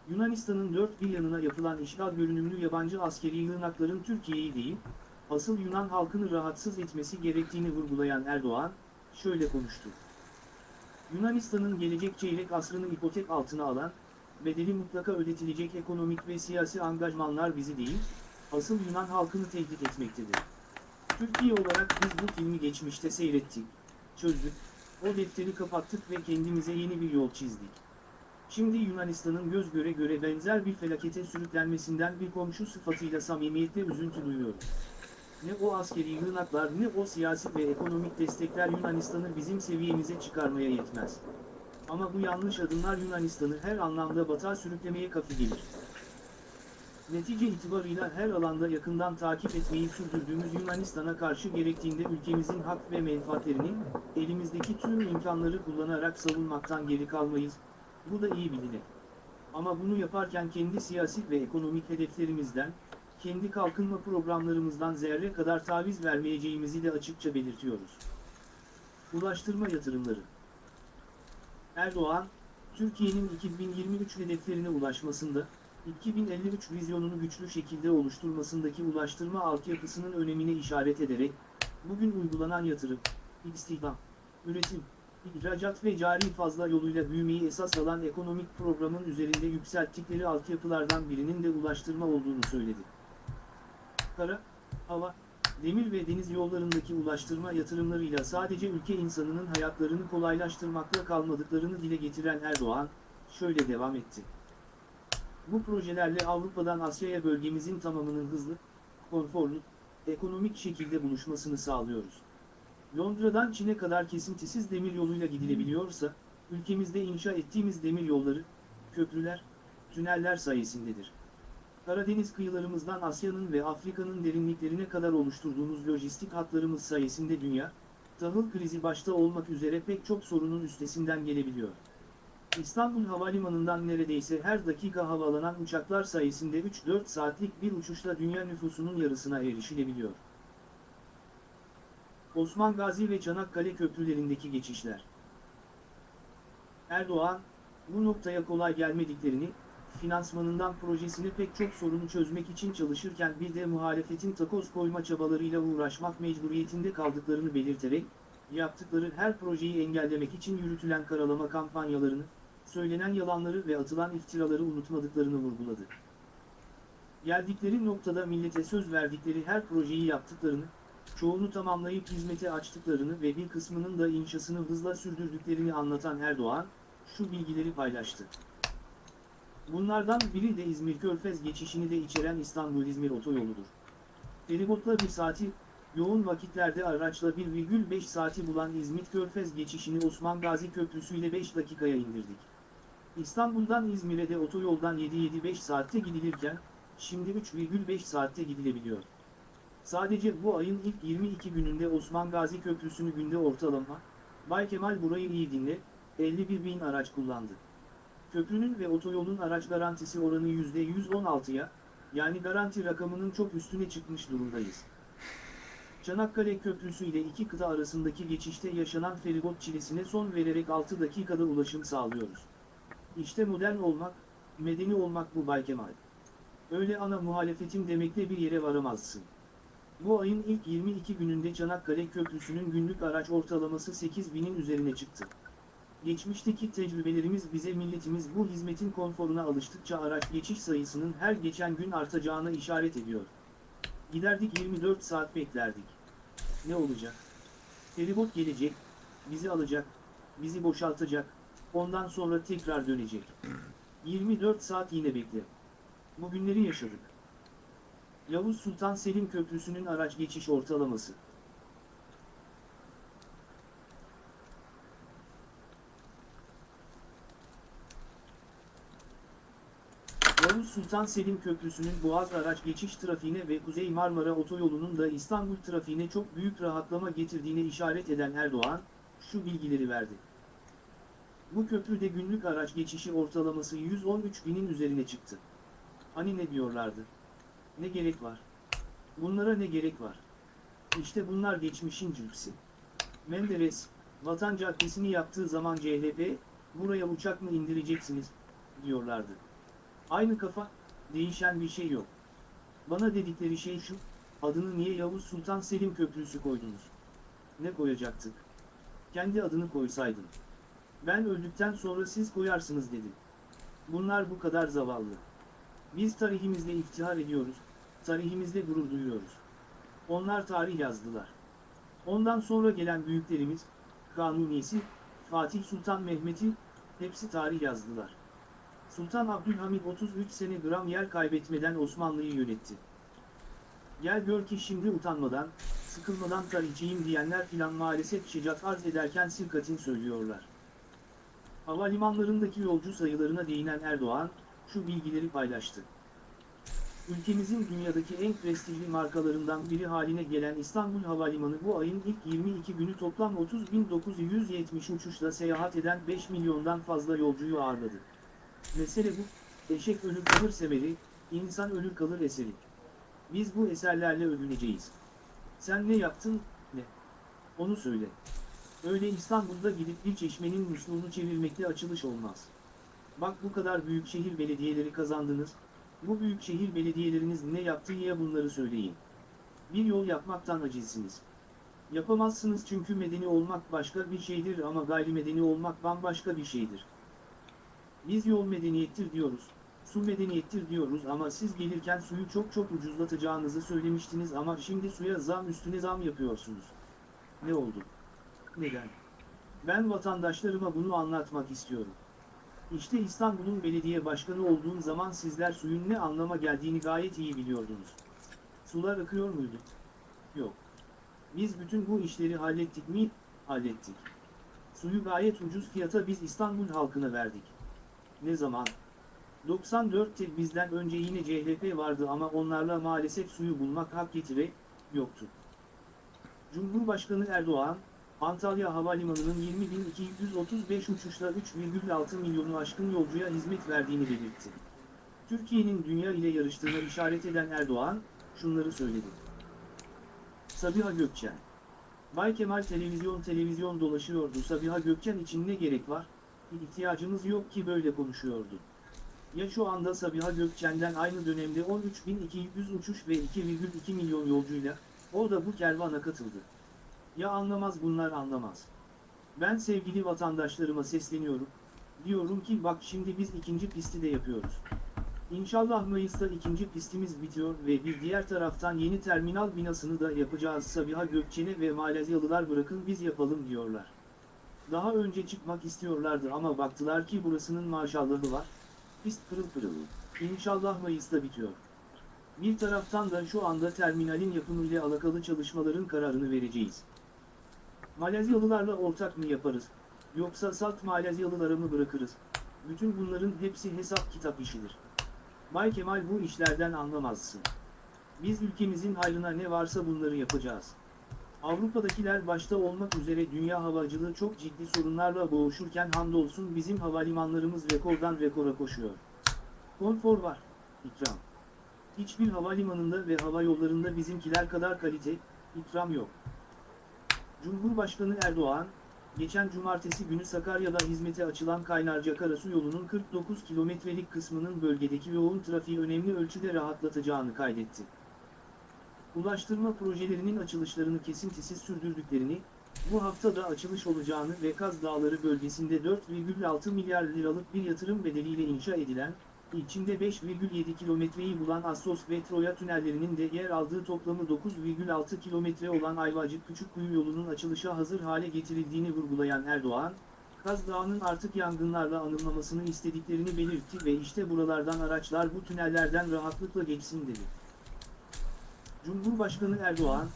Yunanistan'ın dört bir yanına yapılan işgal görünümlü yabancı askeri yığınakların Türkiye'yi değil, asıl Yunan halkını rahatsız etmesi gerektiğini vurgulayan Erdoğan, şöyle konuştu. Yunanistan'ın gelecek çeyrek asrını ipotek altına alan, bedeli mutlaka ödetilecek ekonomik ve siyasi angajmanlar bizi değil, asıl Yunan halkını tehdit etmektedir. Türkiye olarak biz bu filmi geçmişte seyrettik, çözdük, o defteri kapattık ve kendimize yeni bir yol çizdik. Şimdi Yunanistan'ın göz göre göre benzer bir felakete sürüklenmesinden bir komşu sıfatıyla samimiyetle üzüntü duyuyoruz. Ne o askeri yığınaklar ne o siyasi ve ekonomik destekler Yunanistan'ı bizim seviyemize çıkarmaya yetmez. Ama bu yanlış adımlar Yunanistan'ı her anlamda batağa sürüklemeye kafi gelir. Netice itibarıyla her alanda yakından takip etmeyi sürdürdüğümüz Yunanistan'a karşı gerektiğinde ülkemizin hak ve menfaatlerini, elimizdeki tüm imkanları kullanarak savunmaktan geri kalmayız, bu da iyi bilinir. Ama bunu yaparken kendi siyasi ve ekonomik hedeflerimizden, kendi kalkınma programlarımızdan zerre kadar taviz vermeyeceğimizi de açıkça belirtiyoruz. Ulaştırma yatırımları Erdoğan, Türkiye'nin 2023 hedeflerine ulaşmasında, 2053 vizyonunu güçlü şekilde oluşturmasındaki ulaştırma altyapısının önemine işaret ederek, bugün uygulanan yatırım, istihdam, üretim, ihracat ve cari fazla yoluyla büyümeyi esas alan ekonomik programın üzerinde yükselttikleri altyapılardan birinin de ulaştırma olduğunu söyledi. Kara, hava, demir ve deniz yollarındaki ulaştırma yatırımlarıyla sadece ülke insanının hayatlarını kolaylaştırmakla kalmadıklarını dile getiren Erdoğan, şöyle devam etti. Bu projelerle Avrupa'dan Asya'ya bölgemizin tamamının hızlı, konforlu, ekonomik şekilde buluşmasını sağlıyoruz. Londra'dan Çin'e kadar kesintisiz demir yoluyla gidilebiliyorsa, ülkemizde inşa ettiğimiz demir yolları, köprüler, tüneller sayesindedir. Karadeniz kıyılarımızdan Asya'nın ve Afrika'nın derinliklerine kadar oluşturduğumuz lojistik hatlarımız sayesinde dünya, tahıl krizi başta olmak üzere pek çok sorunun üstesinden gelebiliyor. İstanbul Havalimanı'ndan neredeyse her dakika havalanan uçaklar sayesinde 3-4 saatlik bir uçuşla dünya nüfusunun yarısına erişilebiliyor. Osman Gazi ve Çanakkale köprülerindeki geçişler. Erdoğan, bu noktaya kolay gelmediklerini, finansmanından projesini pek çok sorunu çözmek için çalışırken bir de muhalefetin takoz koyma çabalarıyla uğraşmak mecburiyetinde kaldıklarını belirterek, yaptıkları her projeyi engellemek için yürütülen karalama kampanyalarını, söylenen yalanları ve atılan iftiraları unutmadıklarını vurguladı. Geldikleri noktada millete söz verdikleri her projeyi yaptıklarını, çoğunu tamamlayıp hizmete açtıklarını ve bir kısmının da inşasını hızla sürdürdüklerini anlatan Erdoğan, şu bilgileri paylaştı. Bunlardan biri de İzmir Körfez geçişini de içeren İstanbul-İzmir otoyoludur. Feribotla bir saati, yoğun vakitlerde araçla 1,5 saati bulan İzmit Körfez geçişini Osman Gazi Köprüsü ile 5 dakikaya indirdik. İstanbul'dan İzmir'e de otoyoldan 7-7-5 saatte gidilirken, şimdi 3,5 saatte gidilebiliyor. Sadece bu ayın ilk 22 gününde Osman Gazi Köprüsü'nü günde ortalama, Bay Kemal burayı iyi dinle, 51 bin araç kullandı. Köprünün ve otoyolun araç garantisi oranı %116'ya, yani garanti rakamının çok üstüne çıkmış durumdayız. Çanakkale Köprüsü ile iki kıta arasındaki geçişte yaşanan feribot çilesine son vererek 6 dakikada ulaşım sağlıyoruz. İşte modern olmak, medeni olmak bu Bay Kemal. Öyle ana muhalefetin demekle bir yere varamazsın. Bu ayın ilk 22 gününde Çanakkale Köprüsü'nün günlük araç ortalaması 8000'in üzerine çıktı. Geçmişteki tecrübelerimiz bize milletimiz bu hizmetin konforuna alıştıkça araç geçiş sayısının her geçen gün artacağına işaret ediyor. Giderdik 24 saat beklerdik. Ne olacak? Feribot gelecek, bizi alacak, bizi boşaltacak, ondan sonra tekrar dönecek. 24 saat yine bekle. Bu günleri yaşadık. Yavuz Sultan Selim Köprüsü'nün araç geçiş ortalaması. Yavuz Sultan Selim Köprüsü'nün Boğaz araç geçiş trafiğine ve Kuzey Marmara Otoyolu'nun da İstanbul trafiğine çok büyük rahatlama getirdiğine işaret eden Erdoğan, şu bilgileri verdi. Bu köprüde günlük araç geçişi ortalaması 113 binin üzerine çıktı. Hani ne diyorlardı? Ne gerek var? Bunlara ne gerek var? İşte bunlar geçmişin cüksi. Menderes, Vatan Caddesi'ni yaptığı zaman CHP, buraya uçak mı indireceksiniz, diyorlardı. Aynı kafa, değişen bir şey yok. Bana dedikleri şey şu, adını niye Yavuz Sultan Selim Köprüsü koydunuz? Ne koyacaktık? Kendi adını koysaydın. Ben öldükten sonra siz koyarsınız dedim. Bunlar bu kadar zavallı. Biz tarihimizle iftihar ediyoruz, tarihimizle gurur duyuyoruz. Onlar tarih yazdılar. Ondan sonra gelen büyüklerimiz, Kanunisi, Fatih Sultan Mehmet'i, hepsi tarih yazdılar. Sultan Abdülhamit 33 sene gram yer kaybetmeden Osmanlı'yı yönetti. Gel gör ki şimdi utanmadan, sıkılmadan tarihçiyim diyenler filan maalesef şicat arz ederken silkatin söylüyorlar. Havalimanlarındaki yolcu sayılarına değinen Erdoğan, şu bilgileri paylaştı. Ülkemizin dünyadaki en prestijli markalarından biri haline gelen İstanbul Havalimanı bu ayın ilk 22 günü toplam 30.970 uçuşla seyahat eden 5 milyondan fazla yolcuyu ağırladı. Mesele bu, eşek ölür kalır semeri, insan ölür kalır eseri. Biz bu eserlerle övüneceğiz. Sen ne yaptın, ne? Onu söyle. Öyle İstanbul'da gidip bir çeşmenin musluğunu çevirmekle açılış olmaz. Bak bu kadar büyük şehir belediyeleri kazandınız, bu büyük şehir belediyeleriniz ne yaptı ya bunları söyleyin. Bir yol yapmaktan acizsiniz. Yapamazsınız çünkü medeni olmak başka bir şeydir ama gayrimedeni olmak bambaşka bir şeydir. Biz yol medeniyettir diyoruz, su medeniyettir diyoruz ama siz gelirken suyu çok çok ucuzlatacağınızı söylemiştiniz ama şimdi suya zam üstüne zam yapıyorsunuz. Ne oldu? Neden? Ben vatandaşlarıma bunu anlatmak istiyorum. İşte İstanbul'un belediye başkanı olduğum zaman sizler suyun ne anlama geldiğini gayet iyi biliyordunuz. Sular akıyor muydu? Yok. Biz bütün bu işleri hallettik mi? Hallettik. Suyu gayet ucuz fiyata biz İstanbul halkına verdik. Ne zaman? 94'te bizden önce yine CHP vardı ama onlarla maalesef suyu bulmak hak getire, yoktu. Cumhurbaşkanı Erdoğan, Antalya Havalimanı'nın 20.235 uçuşla 3,6 milyonu aşkın yolcuya hizmet verdiğini belirtti. Türkiye'nin dünya ile yarıştığına işaret eden Erdoğan, şunları söyledi. Sabiha Gökçen Bay Kemal televizyon televizyon dolaşıyordu Sabiha Gökçen için ne gerek var? İhtiyacımız yok ki böyle konuşuyordu. Ya şu anda Sabiha Gökçen'den aynı dönemde 13.200 uçuş ve 2,2 milyon yolcuyla, o da bu kervana katıldı. Ya anlamaz bunlar anlamaz. Ben sevgili vatandaşlarıma sesleniyorum. Diyorum ki bak şimdi biz ikinci pisti de yapıyoruz. İnşallah Mayıs'ta ikinci pistimiz bitiyor ve bir diğer taraftan yeni terminal binasını da yapacağız. Sabiha Gökçen'e ve Malezyalılar bırakın biz yapalım diyorlar. Daha önce çıkmak istiyorlardı ama baktılar ki burasının maşallahı var. Pist pırıl pırıl. İnşallah Mayıs'ta bitiyor. Bir taraftan da şu anda terminalin yapımıyla alakalı çalışmaların kararını vereceğiz. Malezyalılarla ortak mı yaparız? Yoksa salt Malezyalılara mı bırakırız? Bütün bunların hepsi hesap kitap işidir. Bay Kemal bu işlerden anlamazsın. Biz ülkemizin hayrına ne varsa bunları yapacağız. Avrupa'dakiler başta olmak üzere dünya havacılığı çok ciddi sorunlarla boğuşurken hamdolsun bizim havalimanlarımız rekordan rekora koşuyor. Konfor var, ikram. Hiçbir havalimanında ve hava yollarında bizimkiler kadar kalite, ikram yok. Cumhurbaşkanı Erdoğan, geçen cumartesi günü Sakarya'da hizmete açılan Kaynarca Karasu yolunun 49 kilometrelik kısmının bölgedeki yoğun trafiği önemli ölçüde rahatlatacağını kaydetti. Ulaştırma projelerinin açılışlarını kesintisiz sürdürdüklerini, bu hafta da açılış olacağını ve Kaz Dağları bölgesinde 4,6 milyar liralık bir yatırım bedeliyle inşa edilen, içinde 5,7 kilometreyi bulan Assos ve Troya tünellerinin de yer aldığı toplamı 9,6 kilometre olan Ayvacık Küçükkuyu yolunun açılışa hazır hale getirildiğini vurgulayan Erdoğan, Kaz Dağı'nın artık yangınlarla anılmamasını istediklerini belirtti ve işte buralardan araçlar bu tünellerden rahatlıkla geçsin dedi. Cumhurbaşkanı Erdoğan,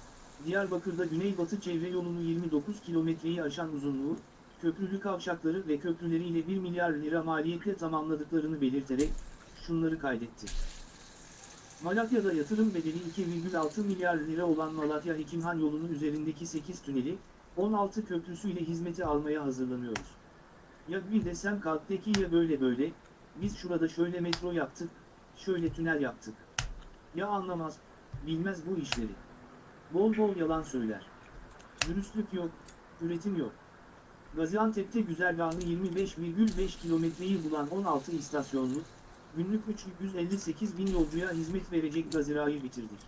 Diyarbakır'da Güneybatı çevre yolunu 29 kilometreyi aşan uzunluğu, köprülü kavşakları ve köprüleriyle 1 milyar lira maliyetle tamamladıklarını belirterek, şunları kaydetti. Malatya'da yatırım bedeli 2,6 milyar lira olan Malatya Hekimhan yolunun üzerindeki 8 tüneli, 16 köprüsüyle hizmete almaya hazırlanıyoruz. Ya bir desem kalktaki ya böyle böyle, biz şurada şöyle metro yaptık, şöyle tünel yaptık. Ya anlamaz, bilmez bu işleri. Bol bol yalan söyler. Dürüstlük yok, üretim yok. Gaziantep'te güzergahı 25,5 kilometreyi bulan 16 istasyonlu, günlük 358 bin yolcuya hizmet verecek Gazira'yı bitirdik.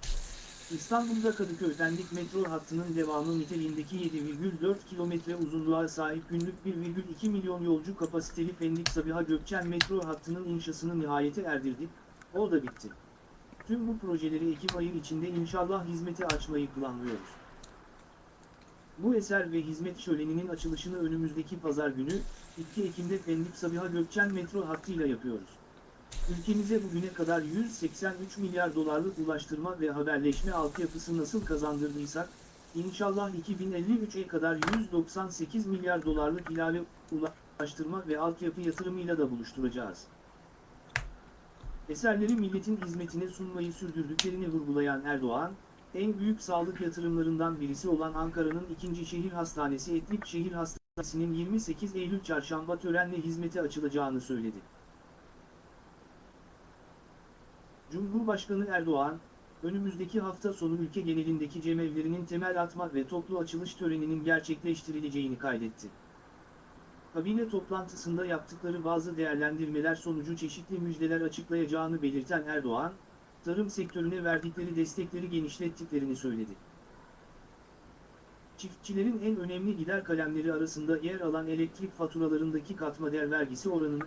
İstanbul'da Kadıköy Pendik metro hattının devamı niteliğindeki 7,4 kilometre uzunluğa sahip günlük 1,2 milyon yolcu kapasiteli Pendik Sabiha Gökçen metro hattının inşasını nihayete erdirdik, o da bitti. Tüm bu projeleri Ekim ayı içinde inşallah hizmete açmayı planlıyoruz. Bu eser ve hizmet şöleninin açılışını önümüzdeki pazar günü, 2 Ekim'de Pendik Sabiha Gökçen metro hattıyla yapıyoruz. Ülkemize bugüne kadar 183 milyar dolarlık ulaştırma ve haberleşme altyapısı nasıl kazandırdıysak, inşallah 2053'e kadar 198 milyar dolarlık ilave ulaştırma ve altyapı yatırımıyla da buluşturacağız. Eserleri milletin hizmetine sunmayı sürdürdüklerini vurgulayan Erdoğan, en büyük sağlık yatırımlarından birisi olan Ankara'nın ikinci şehir hastanesi Etlik Şehir Hastanesi'nin 28 Eylül çarşamba törenle hizmete açılacağını söyledi. Cumhurbaşkanı Erdoğan, önümüzdeki hafta sonu ülke genelindeki cemevlerinin temel atma ve toplu açılış töreninin gerçekleştirileceğini kaydetti. Kabine toplantısında yaptıkları bazı değerlendirmeler sonucu çeşitli müjdeler açıklayacağını belirten Erdoğan, tarım sektörüne verdikleri destekleri genişlettiklerini söyledi. Çiftçilerin en önemli gider kalemleri arasında yer alan elektrik faturalarındaki katma değer vergisi oranını,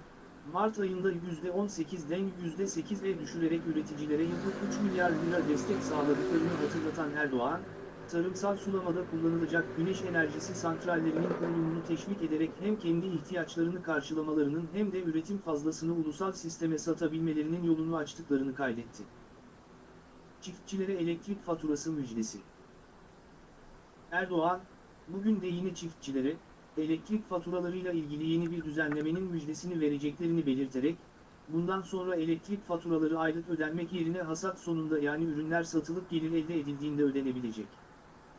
Mart ayında %18'den %8'e düşürerek üreticilere yıllık 3 milyar lira destek sağladıklarını hatırlatan Erdoğan, tarımsal sulamada kullanılacak güneş enerjisi santrallerinin kurulumunu teşvik ederek hem kendi ihtiyaçlarını karşılamalarının hem de üretim fazlasını ulusal sisteme satabilmelerinin yolunu açtıklarını kaydetti. Çiftçilere elektrik faturası müjdesi. Erdoğan, bugün de yine çiftçilere, elektrik faturalarıyla ilgili yeni bir düzenlemenin müjdesini vereceklerini belirterek, bundan sonra elektrik faturaları aylık ödenmek yerine hasat sonunda yani ürünler satılıp gelir elde edildiğinde ödenebilecek.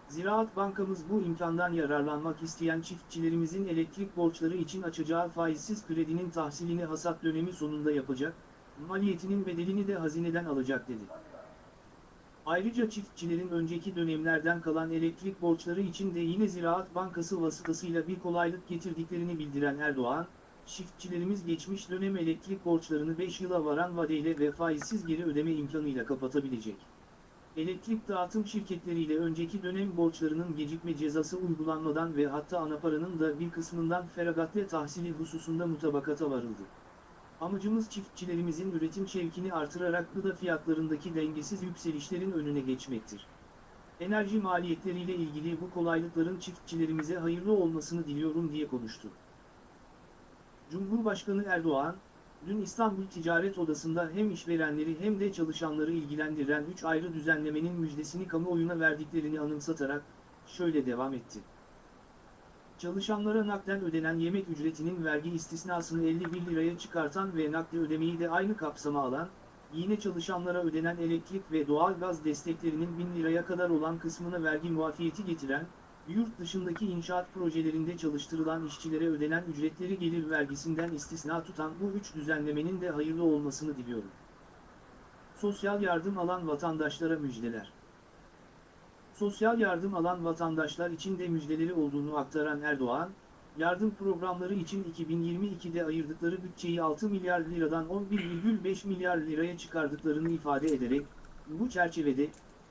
Ziraat Bankamız bu imkandan yararlanmak isteyen çiftçilerimizin elektrik borçları için açacağı faizsiz kredinin tahsilini hasat dönemi sonunda yapacak, maliyetinin bedelini de hazineden alacak dedi. Ayrıca çiftçilerin önceki dönemlerden kalan elektrik borçları için de yine Ziraat Bankası vasıtasıyla bir kolaylık getirdiklerini bildiren Erdoğan, çiftçilerimiz geçmiş dönem elektrik borçlarını 5 yıla varan vadeyle ve faizsiz geri ödeme imkanıyla kapatabilecek. Elektrik dağıtım şirketleriyle önceki dönem borçlarının gecikme cezası uygulanmadan ve hatta anaparanın da bir kısmından feragatle tahsili hususunda mutabakata varıldı. Amacımız çiftçilerimizin üretim şevkini artırarak gıda fiyatlarındaki dengesiz yükselişlerin önüne geçmektir. Enerji maliyetleriyle ilgili bu kolaylıkların çiftçilerimize hayırlı olmasını diliyorum diye konuştu. Cumhurbaşkanı Erdoğan, dün İstanbul Ticaret Odası'nda hem işverenleri hem de çalışanları ilgilendiren 3 ayrı düzenlemenin müjdesini kamuoyuna verdiklerini anımsatarak, şöyle devam etti. Çalışanlara nakden ödenen yemek ücretinin vergi istisnasını 51 liraya çıkartan ve nakli ödemeyi de aynı kapsama alan, yine çalışanlara ödenen elektrik ve doğalgaz desteklerinin 1000 liraya kadar olan kısmına vergi muafiyeti getiren, yurt dışındaki inşaat projelerinde çalıştırılan işçilere ödenen ücretleri gelir vergisinden istisna tutan bu üç düzenlemenin de hayırlı olmasını diliyorum. Sosyal yardım alan vatandaşlara müjdeler. Sosyal yardım alan vatandaşlar için de müjdeleri olduğunu aktaran Erdoğan, yardım programları için 2022'de ayırdıkları bütçeyi 6 milyar liradan 11,5 milyar liraya çıkardıklarını ifade ederek, bu çerçevede,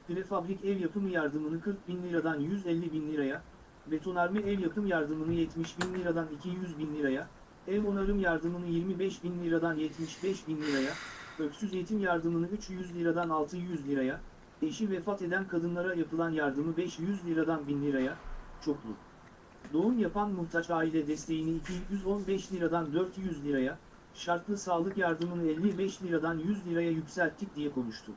prefabrik ev yapımı yardımını 40 bin liradan 150 bin liraya, betonarme ev yapım yardımını 70 bin liradan 200 bin liraya, ev onarım yardımını 25 bin liradan 75 bin liraya, öksüz yetim yardımını 300 liradan 600 liraya, eşi vefat eden kadınlara yapılan yardımı 500 liradan 1000 liraya, çoklu. Doğum yapan muhtaç aile desteğini 215 liradan 400 liraya, şartlı sağlık yardımını 55 liradan 100 liraya yükselttik diye konuştu.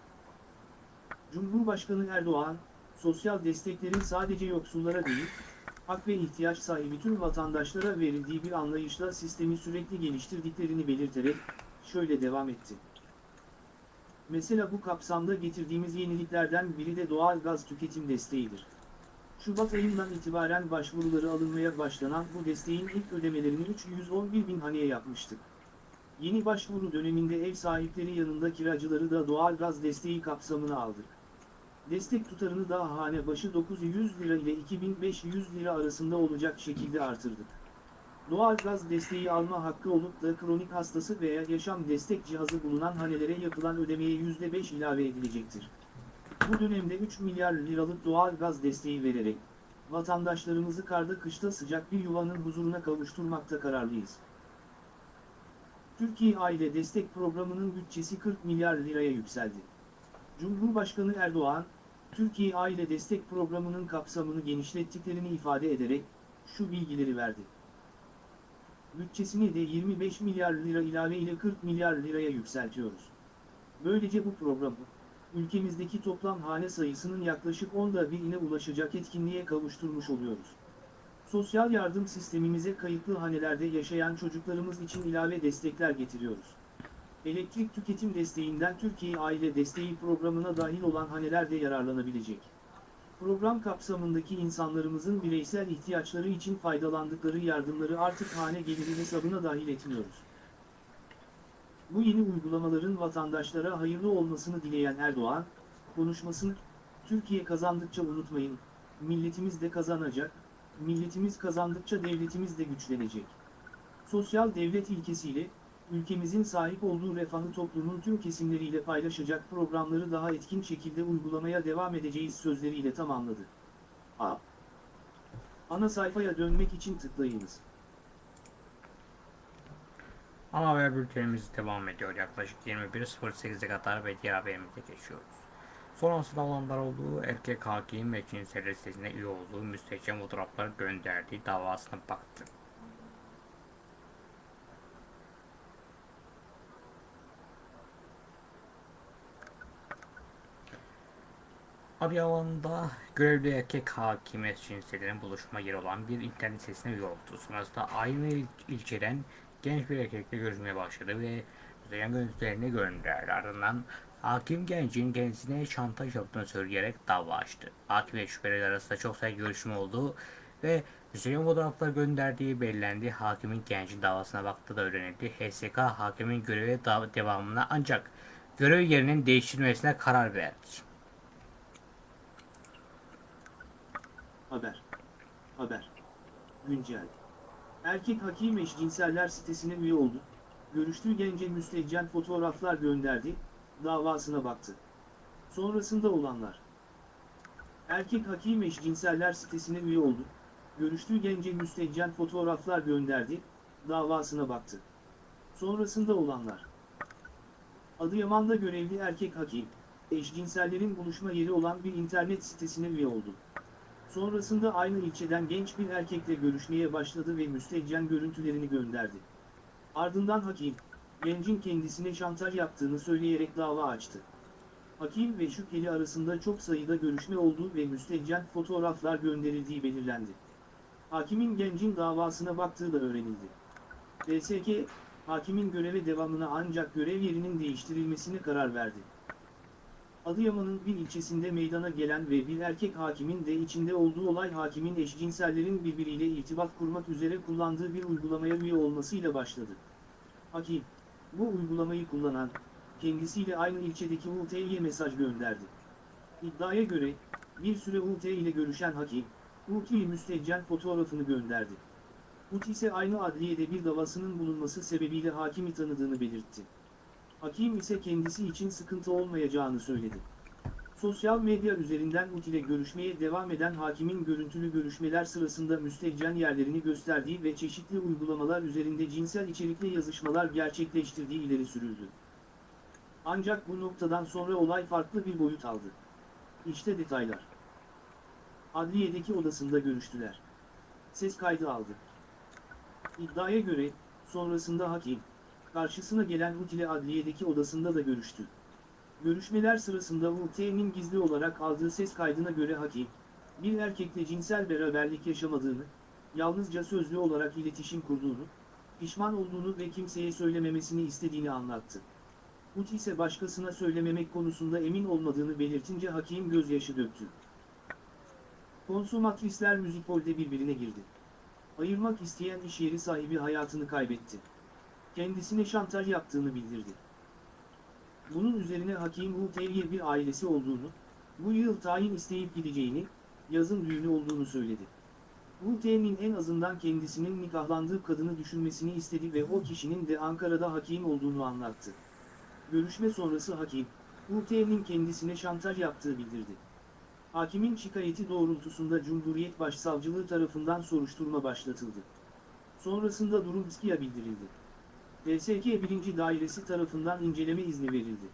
Cumhurbaşkanı Erdoğan, sosyal desteklerin sadece yoksullara değil, hak ve ihtiyaç sahibi tüm vatandaşlara verildiği bir anlayışla sistemi sürekli geliştirdiklerini belirterek, şöyle devam etti. Mesela bu kapsamda getirdiğimiz yeniliklerden biri de doğal gaz tüketim desteğidir. Şubat ayından itibaren başvuruları alınmaya başlanan bu desteğin ilk ödemelerini 311 bin haneye yapmıştık. Yeni başvuru döneminde ev sahipleri yanında kiracıları da doğal gaz desteği kapsamına aldık. Destek tutarını daha hane başı 900 lira ile 2500 lira arasında olacak şekilde artırdık. Doğal gaz desteği alma hakkı olup da kronik hastası veya yaşam destek cihazı bulunan hanelere yapılan ödemeye %5 ilave edilecektir. Bu dönemde 3 milyar liralık doğal gaz desteği vererek, vatandaşlarımızı karda kışta sıcak bir yuvanın huzuruna kavuşturmakta kararlıyız. Türkiye Aile Destek Programı'nın bütçesi 40 milyar liraya yükseldi. Cumhurbaşkanı Erdoğan, Türkiye Aile Destek Programı'nın kapsamını genişlettiklerini ifade ederek, şu bilgileri verdi. Bütçesini de 25 milyar lira ilave ile 40 milyar liraya yükseltiyoruz. Böylece bu programı, ülkemizdeki toplam hane sayısının yaklaşık onda birine ulaşacak etkinliğe kavuşturmuş oluyoruz. Sosyal yardım sistemimize kayıtlı hanelerde yaşayan çocuklarımız için ilave destekler getiriyoruz. Elektrik tüketim desteğinden Türkiye Aile Desteği programına dahil olan haneler de yararlanabilecek. Program kapsamındaki insanlarımızın bireysel ihtiyaçları için faydalandıkları yardımları artık hane geliri hesabına dahil etmiyoruz. Bu yeni uygulamaların vatandaşlara hayırlı olmasını dileyen Erdoğan, konuşmasını, Türkiye kazandıkça unutmayın, milletimiz de kazanacak, milletimiz kazandıkça devletimiz de güçlenecek. Sosyal devlet ilkesiyle, ülkemizin sahip olduğu refahı toplumun tüm kesimleriyle paylaşacak programları daha etkin şekilde uygulamaya devam edeceğiz sözleriyle tamamladı. A. Ana sayfaya dönmek için tıklayınız. Ana haber bültenimiz devam ediyor. Yaklaşık 21.08'e kadar ve diğer haberimize geçiyoruz. Sonrasında olanlar olduğu erkek hakim ve cinsel listesine üye olduğu müstehcen fotoğraflar gönderdiği davasına baktı. Adıyaman'da görevli erkek hakime cinselerin buluşma yeri olan bir internet sitesine üye oldu. Sonrasında aynı il- ilçeden genç bir erkekle görüşmeye başladı ve müzeyyen görüntülerini gönderdi. Ardından hakim gencin kendisine şantaj yaptığını söyleyerek dava açtı. Hakim ve şüpheliler arasında çok sayıda görüşme oldu ve müzeyyen fotoğraflar gönderdiği belirlendi. Hakimin gencin davasına baktığı da öğrenildi. HSK hakimin görevi dav- devamına ancak görev yerinin değiştirilmesine karar verdi. Haber. Haber. Güncel. Erkek hakim eşcinseller sitesine üye oldu. Görüştüğü gence müstehcen fotoğraflar gönderdi, davasına baktı. Sonrasında olanlar. Erkek hakim eşcinseller sitesine üye oldu. Görüştüğü gence müstehcen fotoğraflar gönderdi, davasına baktı. Sonrasında olanlar. Adıyaman'da görevli erkek hakim, eşcinsellerin buluşma yeri olan bir internet sitesine üye oldu. Sonrasında aynı ilçeden genç bir erkekle görüşmeye başladı ve müstehcen görüntülerini gönderdi. Ardından hakim, gencin kendisine şantaj yaptığını söyleyerek dava açtı. Hakim ve şüpheli arasında çok sayıda görüşme olduğu ve müstehcen fotoğraflar gönderildiği belirlendi. Hakimin gencin davasına baktığı da öğrenildi. DSK, hakimin göreve devamına ancak görev yerinin değiştirilmesine karar verdi. Adıyaman'ın bir ilçesinde meydana gelen ve bir erkek hakimin de içinde olduğu olay hakimin eşcinsellerin birbiriyle irtibat kurmak üzere kullandığı bir uygulamaya üye olmasıyla başladı. Hakim, bu uygulamayı kullanan, kendisiyle aynı ilçedeki UT'ye mesaj gönderdi. İddiaya göre, bir süre UT ile görüşen hakim, UT'ye müstehcen fotoğrafını gönderdi. UT ise aynı adliyede bir davasının bulunması sebebiyle hakimi tanıdığını belirtti. Hakim ise kendisi için sıkıntı olmayacağını söyledi. Sosyal medya üzerinden UT ile görüşmeye devam eden hakimin görüntülü görüşmeler sırasında müstehcen yerlerini gösterdiği ve çeşitli uygulamalar üzerinde cinsel içerikli yazışmalar gerçekleştirdiği ileri sürüldü. Ancak bu noktadan sonra olay farklı bir boyut aldı. İşte detaylar. Adliyedeki odasında görüştüler. Ses kaydı aldı. İddiaya göre, sonrasında hakim, karşısına gelen UT ile adliyedeki odasında da görüştü. Görüşmeler sırasında UT'nin gizli olarak aldığı ses kaydına göre hakim, bir erkekle cinsel beraberlik yaşamadığını, yalnızca sözlü olarak iletişim kurduğunu, pişman olduğunu ve kimseye söylememesini istediğini anlattı. UT ise başkasına söylememek konusunda emin olmadığını belirtince hakim gözyaşı döktü. Konsumatrisler müzikholde birbirine girdi. Ayırmak isteyen iş yeri sahibi hayatını kaybetti. Kendisine şantaj yaptığını bildirdi. Bunun üzerine hakim UT'ye bir ailesi olduğunu, Bu yıl tayin isteyip gideceğini, yazın düğünü olduğunu söyledi. UT'nin en azından kendisinin nikahlandığı kadını düşünmesini istedi ve o kişinin de Ankara'da hakim olduğunu anlattı. Görüşme sonrası hakim, UT'nin kendisine şantaj yaptığı bildirdi. Hakimin şikayeti doğrultusunda Cumhuriyet Başsavcılığı tarafından soruşturma başlatıldı. Sonrasında durum İSKİ'ye bildirildi. DSK 1. Dairesi tarafından inceleme izni verildi.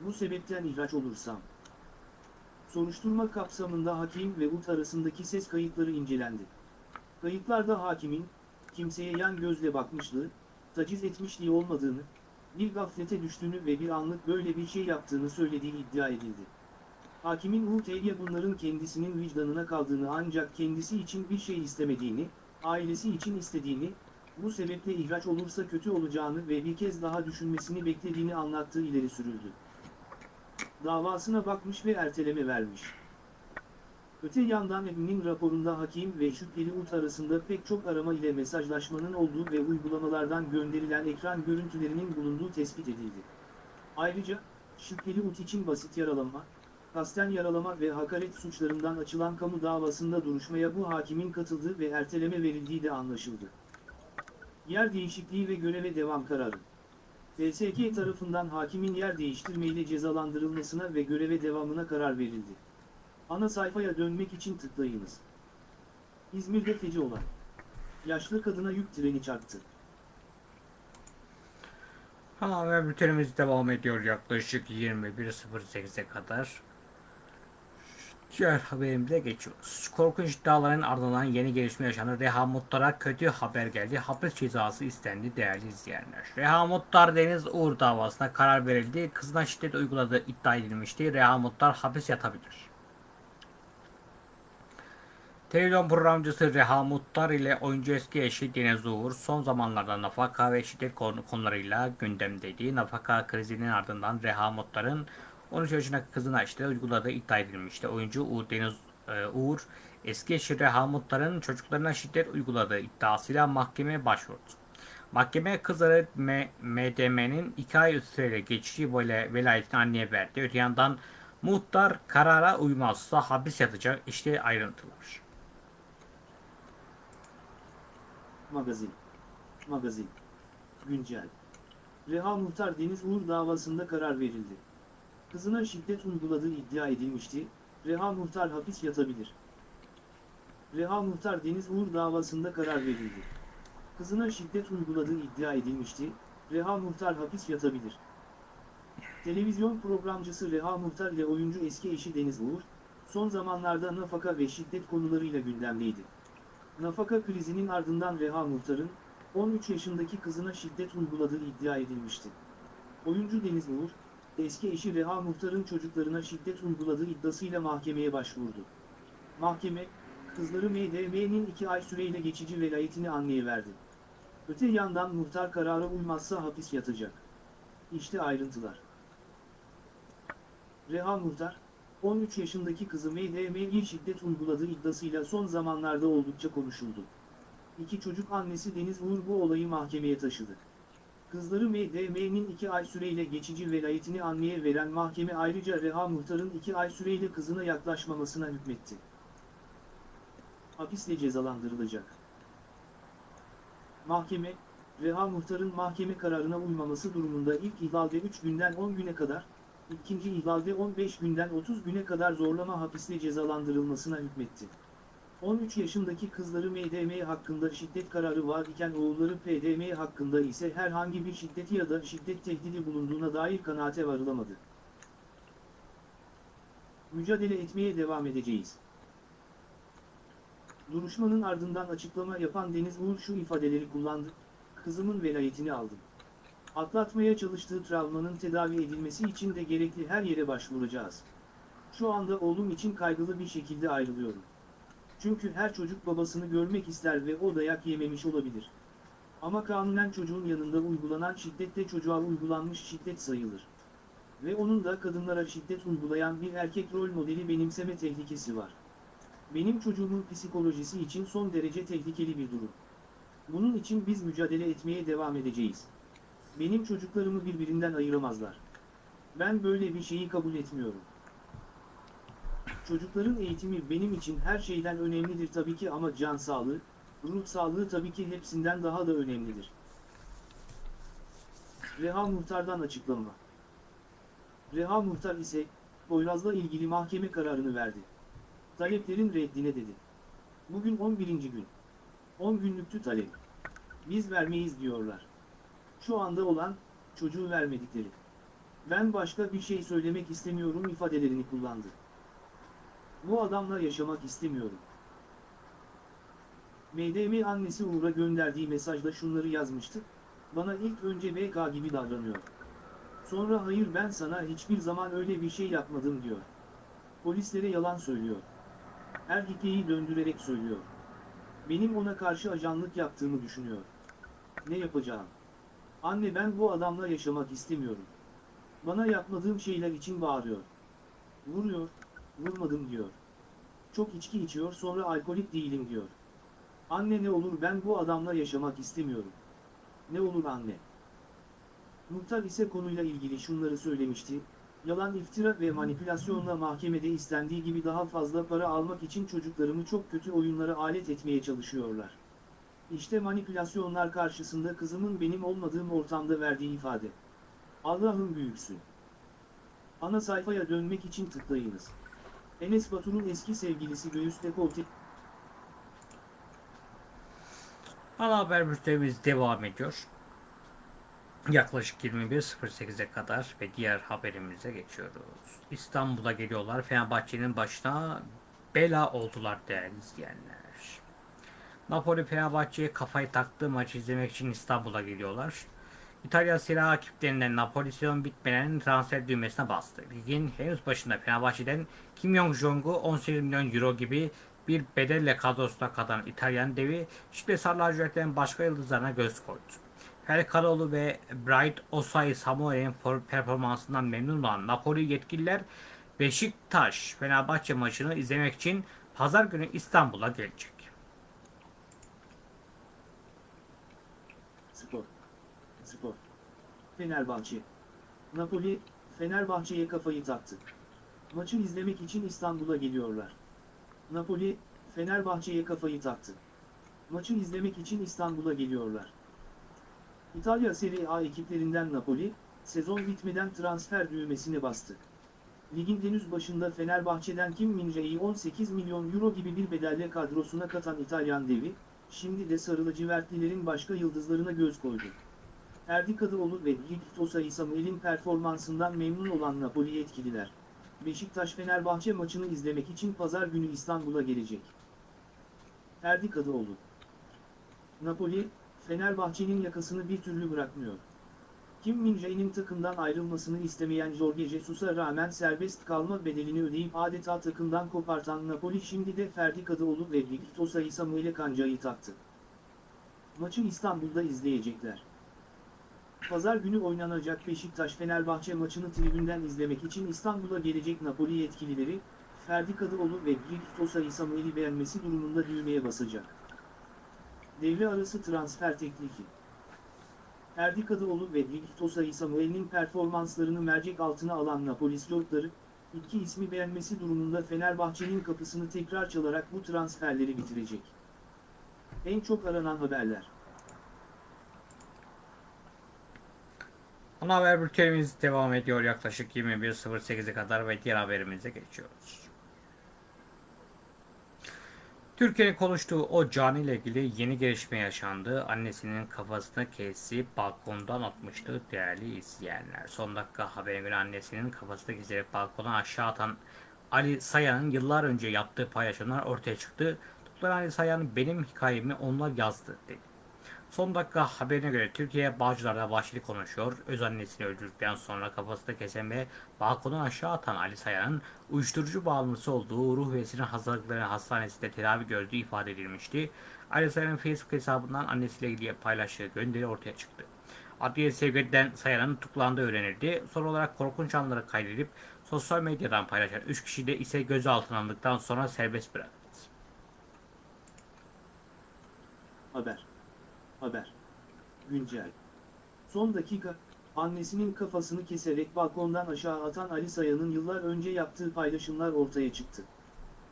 Bu sebepten ihraç olursam. Soruşturma kapsamında hakim ve UT arasındaki ses kayıtları incelendi. Kayıtlarda hakimin, kimseye yan gözle bakmışlığı, taciz etmişliği olmadığını, bir gaflete düştüğünü ve bir anlık böyle bir şey yaptığını söylediği iddia edildi. Hakimin UT'ye bunların kendisinin vicdanına kaldığını ancak kendisi için bir şey istemediğini, ailesi için istediğini, bu sebeple ihraç olursa kötü olacağını ve bir kez daha düşünmesini beklediğini anlattığı ileri sürüldü. Davasına bakmış ve erteleme vermiş. Öte yandan Emin'in raporunda hakim ve şüpheli UT arasında pek çok arama ile mesajlaşmanın olduğu ve uygulamalardan gönderilen ekran görüntülerinin bulunduğu tespit edildi. Ayrıca, şüpheli UT için basit yaralama, kasten yaralama ve hakaret suçlarından açılan kamu davasında duruşmaya bu hakimin katıldığı ve erteleme verildiği de anlaşıldı. Yer değişikliği ve göreve devam kararı. TSK tarafından hakimin yer değiştirmeyle cezalandırılmasına ve göreve devamına karar verildi. Ana sayfaya dönmek için tıklayınız. İzmir'de feci olay. Yaşlı kadına yük treni çarptı. Ha ve bültenimiz devam ediyor yaklaşık 21.08'e kadar. Diğer haberimize geçiyoruz. Korkunç iddiaların ardından yeni gelişme yaşandı. Reha Muttar'a kötü haber geldi. Hapis cezası istendi değerli izleyenler. Reha Muttar Deniz Uğur davasına karar verildi. Kızına şiddet uyguladığı iddia edilmişti. Reha Muttar hapis yatabilir. Televizyon programcısı Reha Muttar ile oyuncu eski eşi Deniz Uğur son zamanlarda nafaka ve şiddet konu- konularıyla gündemdeydi. Nafaka krizinin ardından Reha Muttar'ın 13 yaşındaki kızına şiddet uyguladığı iddia edilmişti. Oyuncu Uğur Deniz e, Uğur eski eşi Reha çocuklarına şiddet uyguladığı iddiasıyla mahkemeye başvurdu. Mahkeme kızları MDM'nin 2 ay süreyle geçici böyle velayetini anneye verdi. Öte yandan muhtar karara uymazsa hapis yatacak. İşte ayrıntılar. Magazin. Magazin. Güncel. Reha Muhtar Deniz Uğur davasında karar verildi. Kızına şiddet uyguladığı iddia edilmişti, Reha Muhtar hapis yatabilir. Reha Muhtar Deniz Uğur davasında karar verildi. Kızına şiddet uyguladığı iddia edilmişti, Reha Muhtar hapis yatabilir. Televizyon programcısı Reha Muhtar ile oyuncu eski eşi Deniz Uğur, son zamanlarda nafaka ve şiddet konularıyla gündemdeydi. Nafaka krizinin ardından Reha Muhtar'ın 13 yaşındaki kızına şiddet uyguladığı iddia edilmişti. Oyuncu Deniz Uğur, eski eşi Reha Muhtar'ın çocuklarına şiddet uyguladığı iddiasıyla mahkemeye başvurdu. Mahkeme, kızları MDM'nin 2 ay süreyle geçici velayetini anneye verdi. Öte yandan muhtar karara uymazsa hapis yatacak. İşte ayrıntılar. Reha Muhtar, 13 yaşındaki kızı MDM'ye şiddet uyguladığı iddiasıyla son zamanlarda oldukça konuşuldu. İki çocuk annesi Deniz Uğur bu olayı mahkemeye taşıdı. Kızları MDM'nin 2 ay süreyle geçici velayetini anneye veren mahkeme ayrıca Reha Muhtar'ın 2 ay süreyle kızına yaklaşmamasına hükmetti. Hapisle cezalandırılacak. Mahkeme, Reha Muhtar'ın mahkeme kararına uymaması durumunda ilk ihlalde 3 günden 10 güne kadar, ikinci ihlalde 15 günden 30 güne kadar zorlama hapisle cezalandırılmasına hükmetti. 13 yaşındaki kızları MDM hakkında şiddet kararı var iken oğulları PDM hakkında ise herhangi bir şiddeti ya da şiddet tehdidi bulunduğuna dair kanaate varılamadı. Mücadele etmeye devam edeceğiz. Duruşmanın ardından açıklama yapan Deniz Uğur şu ifadeleri kullandı. Kızımın velayetini aldım. Atlatmaya çalıştığı travmanın tedavi edilmesi için de gerekli her yere başvuracağız. Şu anda oğlum için kaygılı bir şekilde ayrılıyorum. Çünkü her çocuk babasını görmek ister ve o dayak yememiş olabilir. Ama kanunen çocuğun yanında uygulanan şiddet de çocuğa uygulanmış şiddet sayılır. Ve onun da kadınlara şiddet uygulayan bir erkek rol modeli benimseme tehlikesi var. Benim çocuğumun psikolojisi için son derece tehlikeli bir durum. Bunun için biz mücadele etmeye devam edeceğiz. Benim çocuklarımı birbirinden ayıramazlar. Ben böyle bir şeyi kabul etmiyorum. Çocukların eğitimi benim için her şeyden önemlidir tabii ki ama can sağlığı, ruh sağlığı tabii ki hepsinden daha da önemlidir. Reha Muhtar'dan açıklama. Reha Muhtar ise, Poyraz'la ilgili mahkeme kararını verdi. Taleplerin reddine dedi. Bugün 11. gün. 10 günlüktü talep. Biz vermeyiz diyorlar. Şu anda olan, çocuğu vermedikleri. Ben başka bir şey söylemek istemiyorum ifadelerini kullandı. Bu adamla yaşamak istemiyorum. MDM annesi Uğur'a gönderdiği mesajda şunları yazmıştı. Bana ilk önce BK gibi davranıyor. Sonra hayır ben sana hiçbir zaman öyle bir şey yapmadım diyor. Polislere yalan söylüyor. Her hikayeyi döndürerek söylüyor. Benim ona karşı ajanlık yaptığımı düşünüyor. Ne yapacağım? Anne ben bu adamla yaşamak istemiyorum. Bana yapmadığım şeyler için bağırıyor. Vuruyor, vurmadım diyor. Çok içki içiyor sonra alkolik değilim diyor. Anne ne olur ben bu adamla yaşamak istemiyorum. Ne olur anne. Muhtar ise konuyla ilgili şunları söylemişti. Yalan iftira ve manipülasyonla mahkemede istendiği gibi daha fazla para almak için çocuklarımı çok kötü oyunlara alet etmeye çalışıyorlar. İşte manipülasyonlar karşısında kızımın benim olmadığım ortamda verdiği ifade. Allah'ın büyüksün. Ana sayfaya dönmek için tıklayınız. Enes Batur'un eski sevgilisi Göğüs Dekolte Ana haber bültenimiz devam ediyor. Yaklaşık 21.08'e kadar ve diğer haberimize geçiyoruz. İstanbul'a geliyorlar. Fenerbahçe'nin başına bela oldular değerli izleyenler. Napoli Fenerbahçe'ye kafayı taktığı maçı izlemek için İstanbul'a geliyorlar. İtalya Serie A ekiplerinden Napoli sezon transfer düğmesine bastı. Ligin henüz başında Fenerbahçe'den Kim Jong-jong'u 18 milyon euro gibi bir bedelle kadrosuna katılan İtalyan devi şimdi lacivertlerin başka yıldızlarına göz koydu. Ferdi Kadıoğlu ve Bright Osayi Samuel'in for- performansından memnun olan Napoli yetkililer Beşiktaş Fenerbahçe maçını izlemek için pazar günü İstanbul'a gelecek. Fenerbahçe. Napoli, Fenerbahçe'ye kafayı taktı. Maçı izlemek için İstanbul'a geliyorlar. Napoli, Fenerbahçe'ye kafayı taktı. Maçı izlemek için İstanbul'a geliyorlar. İtalya Serie A ekiplerinden Napoli, sezon bitmeden transfer düğmesine bastı. Ligin henüz başında Fenerbahçe'den Kim Min-jae'yi 18 milyon euro gibi bir bedelle kadrosuna katan İtalyan devi, şimdi de sarı lacivertlilerin başka yıldızlarına göz koydu. Erdi Kadıoğlu ve Victor Osayi Samuel'in performansından memnun olan Napoli yetkililer, Beşiktaş-Fenerbahçe maçını izlemek için pazar günü İstanbul'a gelecek. Erdi Kadıoğlu Napoli, Fenerbahçe'nin yakasını bir türlü bırakmıyor. Kim Min-jae'nin takımdan ayrılmasını istemeyen Jorge Jesus'a rağmen serbest kalma bedelini ödeyip adeta takımdan kopartan Napoli şimdi de Ferdi Kadıoğlu ve Victor Osayi Samuel'e kancayı taktı. Maçı İstanbul'da izleyecekler. Pazar günü oynanacak Beşiktaş-Fenerbahçe maçını tribünden izlemek için İstanbul'a gelecek Napoli yetkilileri, Ferdi Kadıoğlu ve Victor Osayi Samuel'i beğenmesi durumunda düğmeye basacak. Devre arası transfer teklifi. Ferdi Kadıoğlu ve Victor Osayi Samuel'in performanslarını mercek altına alan Napoli Slotları, iki ismi beğenmesi durumunda Fenerbahçe'nin kapısını tekrar çalarak bu transferleri bitirecek. En çok aranan haberler. Ana haber bültenimiz devam ediyor yaklaşık 21.08'e kadar ve diğer haberimize geçiyoruz. Türkiye'nin konuştuğu o cani ile ilgili yeni gelişme yaşandı. Annesinin kafasını kesip balkondan atmıştı değerli izleyenler. Son dakika haberine göre annesinin kafasını keserek balkondan aşağı atan Ali Sayan'ın yıllar önce yaptığı paylaşımlar ortaya çıktı. Tutulan Ali Sayan benim hikayemi onlar yazdı dedi. Son dakika haberine göre Türkiye Bağcılar'da vahşilik konuşuyor. Öz annesini öldürdükten sonra kafasını kesen ve balkondan aşağı atan Ali Sayan'ın uyuşturucu bağımlısı olduğu ruh ve sinir hastalıkları hastanesinde tedavi gördüğü ifade edilmişti. Ali Sayan'ın Facebook hesabından annesiyle ilgili paylaştığı gönderi ortaya çıktı. Adliye sevkiyeden Sayan'ın tutuklandığı öğrenildi. Son olarak korkunç anları kaydedip sosyal medyadan paylaşan 3 kişi de ise gözaltına alındıktan sonra serbest bırakıldı. Haber. Haber. Güncel. Son dakika, annesinin kafasını keserek balkondan aşağı atan Ali Sayan'ın yıllar önce yaptığı paylaşımlar ortaya çıktı.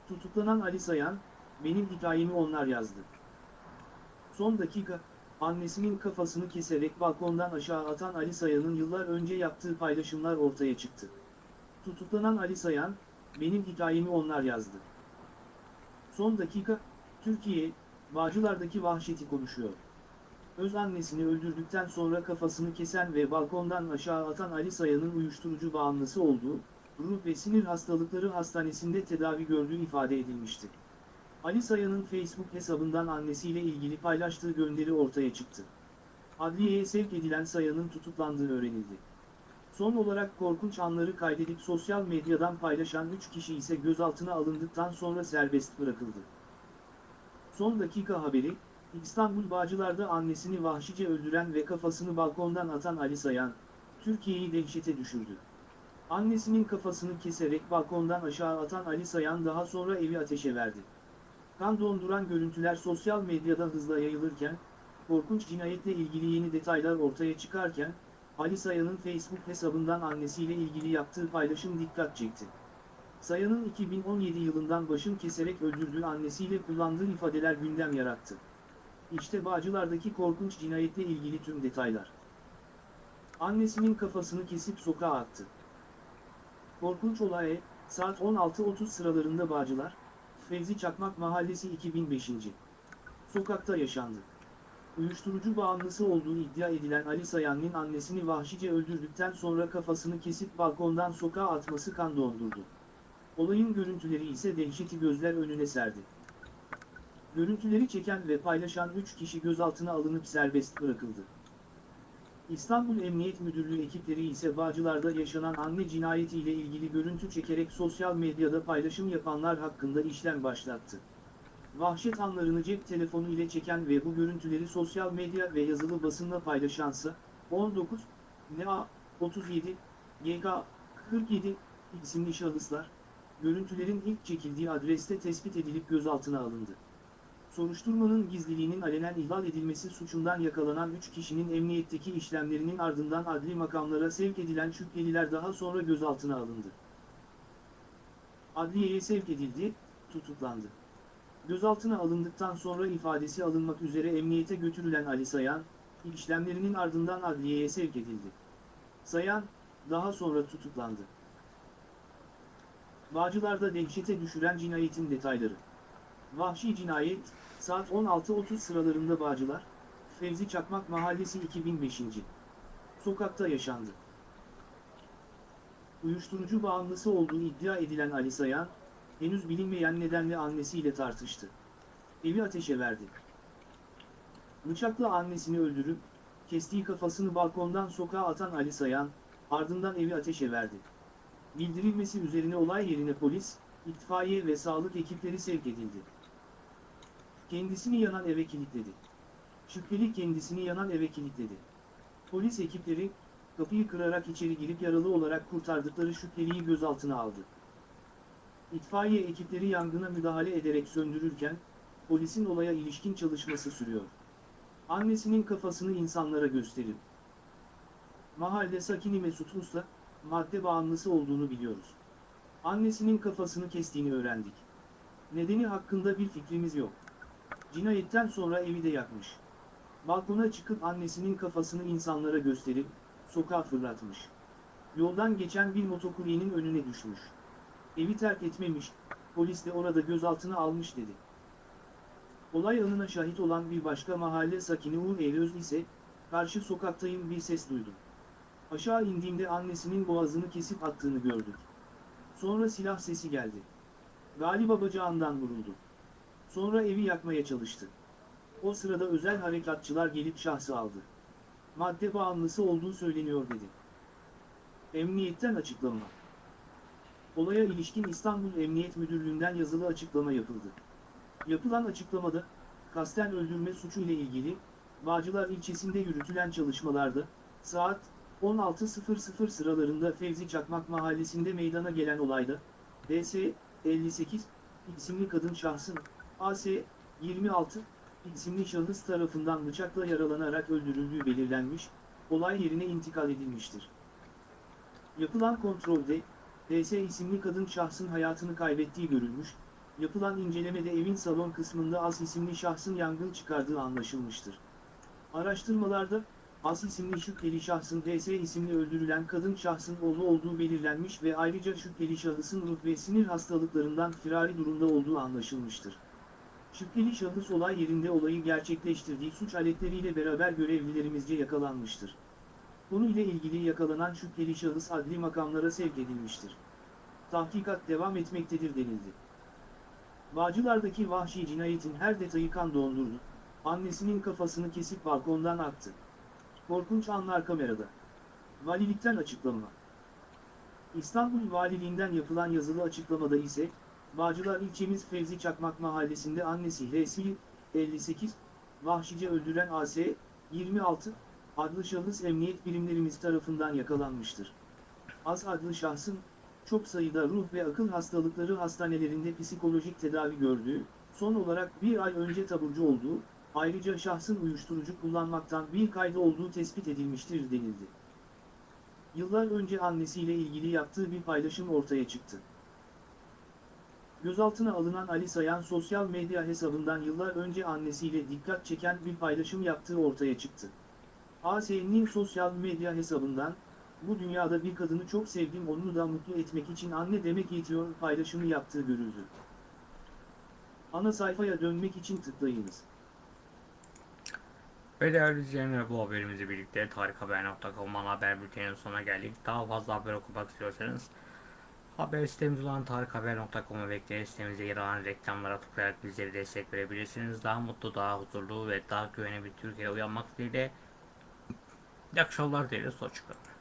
Tutuklanan Ali Sayan, benim hikayemi onlar yazdı. Son dakika, annesinin kafasını keserek balkondan aşağı atan Ali Sayan'ın yıllar önce yaptığı paylaşımlar ortaya çıktı. Tutuklanan Ali Sayan, benim hikayemi onlar yazdı. Son dakika, Türkiye, Bağcılar'daki vahşeti konuşuyor. Öz annesini öldürdükten sonra kafasını kesen ve balkondan aşağı atan Ali Sayan'ın uyuşturucu bağımlısı olduğu, ruh ve sinir hastalıkları hastanesinde tedavi gördüğü ifade edilmişti. Ali Sayan'ın Facebook hesabından annesiyle ilgili paylaştığı gönderi ortaya çıktı. Adliyeye sevk edilen Sayan'ın tutuklandığı öğrenildi. Son olarak korkunç anları kaydedip sosyal medyadan paylaşan 3 kişi ise gözaltına alındıktan sonra serbest bırakıldı. Son dakika haberi, İstanbul Bağcılar'da annesini vahşice öldüren ve kafasını balkondan atan Ali Sayan, Türkiye'yi dehşete düşürdü. Annesinin kafasını keserek balkondan aşağı atan Ali Sayan daha sonra evi ateşe verdi. Kan donduran görüntüler sosyal medyada hızla yayılırken, korkunç cinayetle ilgili yeni detaylar ortaya çıkarken, Ali Sayan'ın Facebook hesabından annesiyle ilgili yaptığı paylaşım dikkat çekti. Sayan'ın 2017 yılından başın keserek öldürdüğü annesiyle kullandığı ifadeler gündem yarattı. İşte Bağcılar'daki korkunç cinayetle ilgili tüm detaylar. Annesinin kafasını kesip sokağa attı. Korkunç olay, saat 16.30 sıralarında Bağcılar, Fevzi Çakmak Mahallesi 2005. Sokakta yaşandı. Uyuşturucu bağımlısı olduğu iddia edilen Ali Sayan'ın annesini vahşice öldürdükten sonra kafasını kesip balkondan sokağa atması kan dondurdu. Olayın görüntüleri ise dehşeti gözler önüne serdi. Görüntüleri çeken ve paylaşan 3 kişi gözaltına alınıp serbest bırakıldı. İstanbul Emniyet Müdürlüğü ekipleri ise Bağcılar'da yaşanan anne cinayeti ile ilgili görüntü çekerek sosyal medyada paylaşım yapanlar hakkında işlem başlattı. Vahşet anlarını cep telefonu ile çeken ve bu görüntüleri sosyal medya ve yazılı basınla paylaşansa 19 NA 37 GK 47 isimli şahıslar, görüntülerin ilk çekildiği adreste tespit edilip gözaltına alındı. Soruşturmanın gizliliğinin alenen ihlal edilmesi suçundan yakalanan 3 kişinin emniyetteki işlemlerinin ardından adli makamlara sevk edilen şüpheliler daha sonra gözaltına alındı. Adliyeye sevk edildi, tutuklandı. Gözaltına alındıktan sonra ifadesi alınmak üzere emniyete götürülen Ali Sayan, işlemlerinin ardından adliyeye sevk edildi. Sayan, daha sonra tutuklandı. Bağcılar'da dehşete düşüren cinayetin detayları. Vahşi cinayet, saat 16.30 sıralarında Bağcılar, Fevzi Çakmak Mahallesi 2005. Sokakta yaşandı. Uyuşturucu bağımlısı olduğu iddia edilen Ali Sayan, henüz bilinmeyen nedenle annesiyle tartıştı. Evi ateşe verdi. Bıçakla annesini öldürüp, kestiği kafasını balkondan sokağa atan Ali Sayan, ardından evi ateşe verdi. Bildirilmesi üzerine olay yerine polis, itfaiye ve sağlık ekipleri sevk edildi. Kendisini yanan eve kilitledi. Şüpheli kendisini yanan eve kilitledi. Polis ekipleri, kapıyı kırarak içeri girip yaralı olarak kurtardıkları şüpheliyi gözaltına aldı. İtfaiye ekipleri yangına müdahale ederek söndürürken, polisin olaya ilişkin çalışması sürüyor. Annesinin kafasını insanlara gösterin. Mahalle sakini Mesut Usta, madde bağımlısı olduğunu biliyoruz. Annesinin kafasını kestiğini öğrendik. Nedeni hakkında bir fikrimiz yok. Cinayetten sonra evi de yakmış. Balkona çıkıp annesinin kafasını insanlara gösterip, sokağa fırlatmış. Yoldan geçen bir motokuryenin önüne düşmüş. Evi terk etmemiş, polis de orada gözaltına almış dedi. Olay anına şahit olan bir başka mahalle sakini Uğur Eylöz ise, karşı sokaktayım bir ses duydum. Aşağı indiğimde annesinin boğazını kesip attığını gördük. Sonra silah sesi geldi. Galiba bacağından vuruldu. Sonra evi yakmaya çalıştı. O sırada özel harekatçılar gelip şahsı aldı. Madde bağımlısı olduğu söyleniyor dedi. Emniyetten açıklama. Olaya ilişkin İstanbul Emniyet Müdürlüğü'nden yazılı açıklama yapıldı. Yapılan açıklamada, kasten öldürme suçu ile ilgili, Bağcılar ilçesinde yürütülen çalışmalarda, saat 16.00 sıralarında Fevzi Çakmak mahallesinde meydana gelen olayda, DS 58 isimli kadın şahsın, AS 26 isimli şahıs tarafından bıçakla yaralanarak öldürüldüğü belirlenmiş, olay yerine intikal edilmiştir. Yapılan kontrolde, DS isimli kadın şahsın hayatını kaybettiği görülmüş, yapılan incelemede evin salon kısmında As isimli şahsın yangın çıkardığı anlaşılmıştır. Araştırmalarda, As isimli şüpheli şahsın DS isimli öldürülen kadın şahsın oğlu olduğu belirlenmiş ve ayrıca şüpheli şahısın ruh ve sinir hastalıklarından firari durumda olduğu anlaşılmıştır. Şüpheli şahıs olay yerinde olayı gerçekleştirdiği suç aletleriyle beraber görevlilerimizce yakalanmıştır. Konuyla ilgili yakalanan şüpheli şahıs adli makamlara sevk edilmiştir. Tahkikat devam etmektedir denildi. Bağcılardaki vahşi cinayetin her detayı kan dondurdu. Annesinin kafasını kesip balkondan attı. Korkunç anlar kamerada. Valilikten açıklama. İstanbul Valiliğinden yapılan yazılı açıklamada ise, Bağcılar ilçemiz Fevzi Çakmak mahallesinde annesi H'si 58, vahşice öldüren AS 26 adlı şahıs emniyet birimlerimiz tarafından yakalanmıştır. Az adlı şahsın çok sayıda ruh ve akıl hastalıkları hastanelerinde psikolojik tedavi gördüğü, son olarak bir ay önce taburcu olduğu, ayrıca şahsın uyuşturucu kullanmaktan bir kaydı olduğu tespit edilmiştir denildi. Yıllar önce annesiyle ilgili yaptığı bir paylaşım ortaya çıktı. Gözaltına alınan Ali Sayan sosyal medya hesabından yıllar önce annesiyle dikkat çeken bir paylaşım yaptığı ortaya çıktı. AS'nin sosyal medya hesabından, bu dünyada bir kadını çok sevdim onu da mutlu etmek için anne demek yetiyor paylaşımı yaptığı görüldü. Ana sayfaya dönmek için tıklayınız. Ve değerli izleyenler bu haberimizle birlikte tarikhaber.com haber bülteninin sonuna geldik. Daha fazla haber okumak istiyorsanız haber sitemiz olan tarikhaber.com'a bekleyerek sitemize yer alan reklamlara tıklayarak bizlere destek verebilirsiniz. Daha mutlu, daha huzurlu ve daha güvenli bir Türkiye'ye uyanmak dileğiyle. İyi akşamlar dileriz. Hoşçakalın.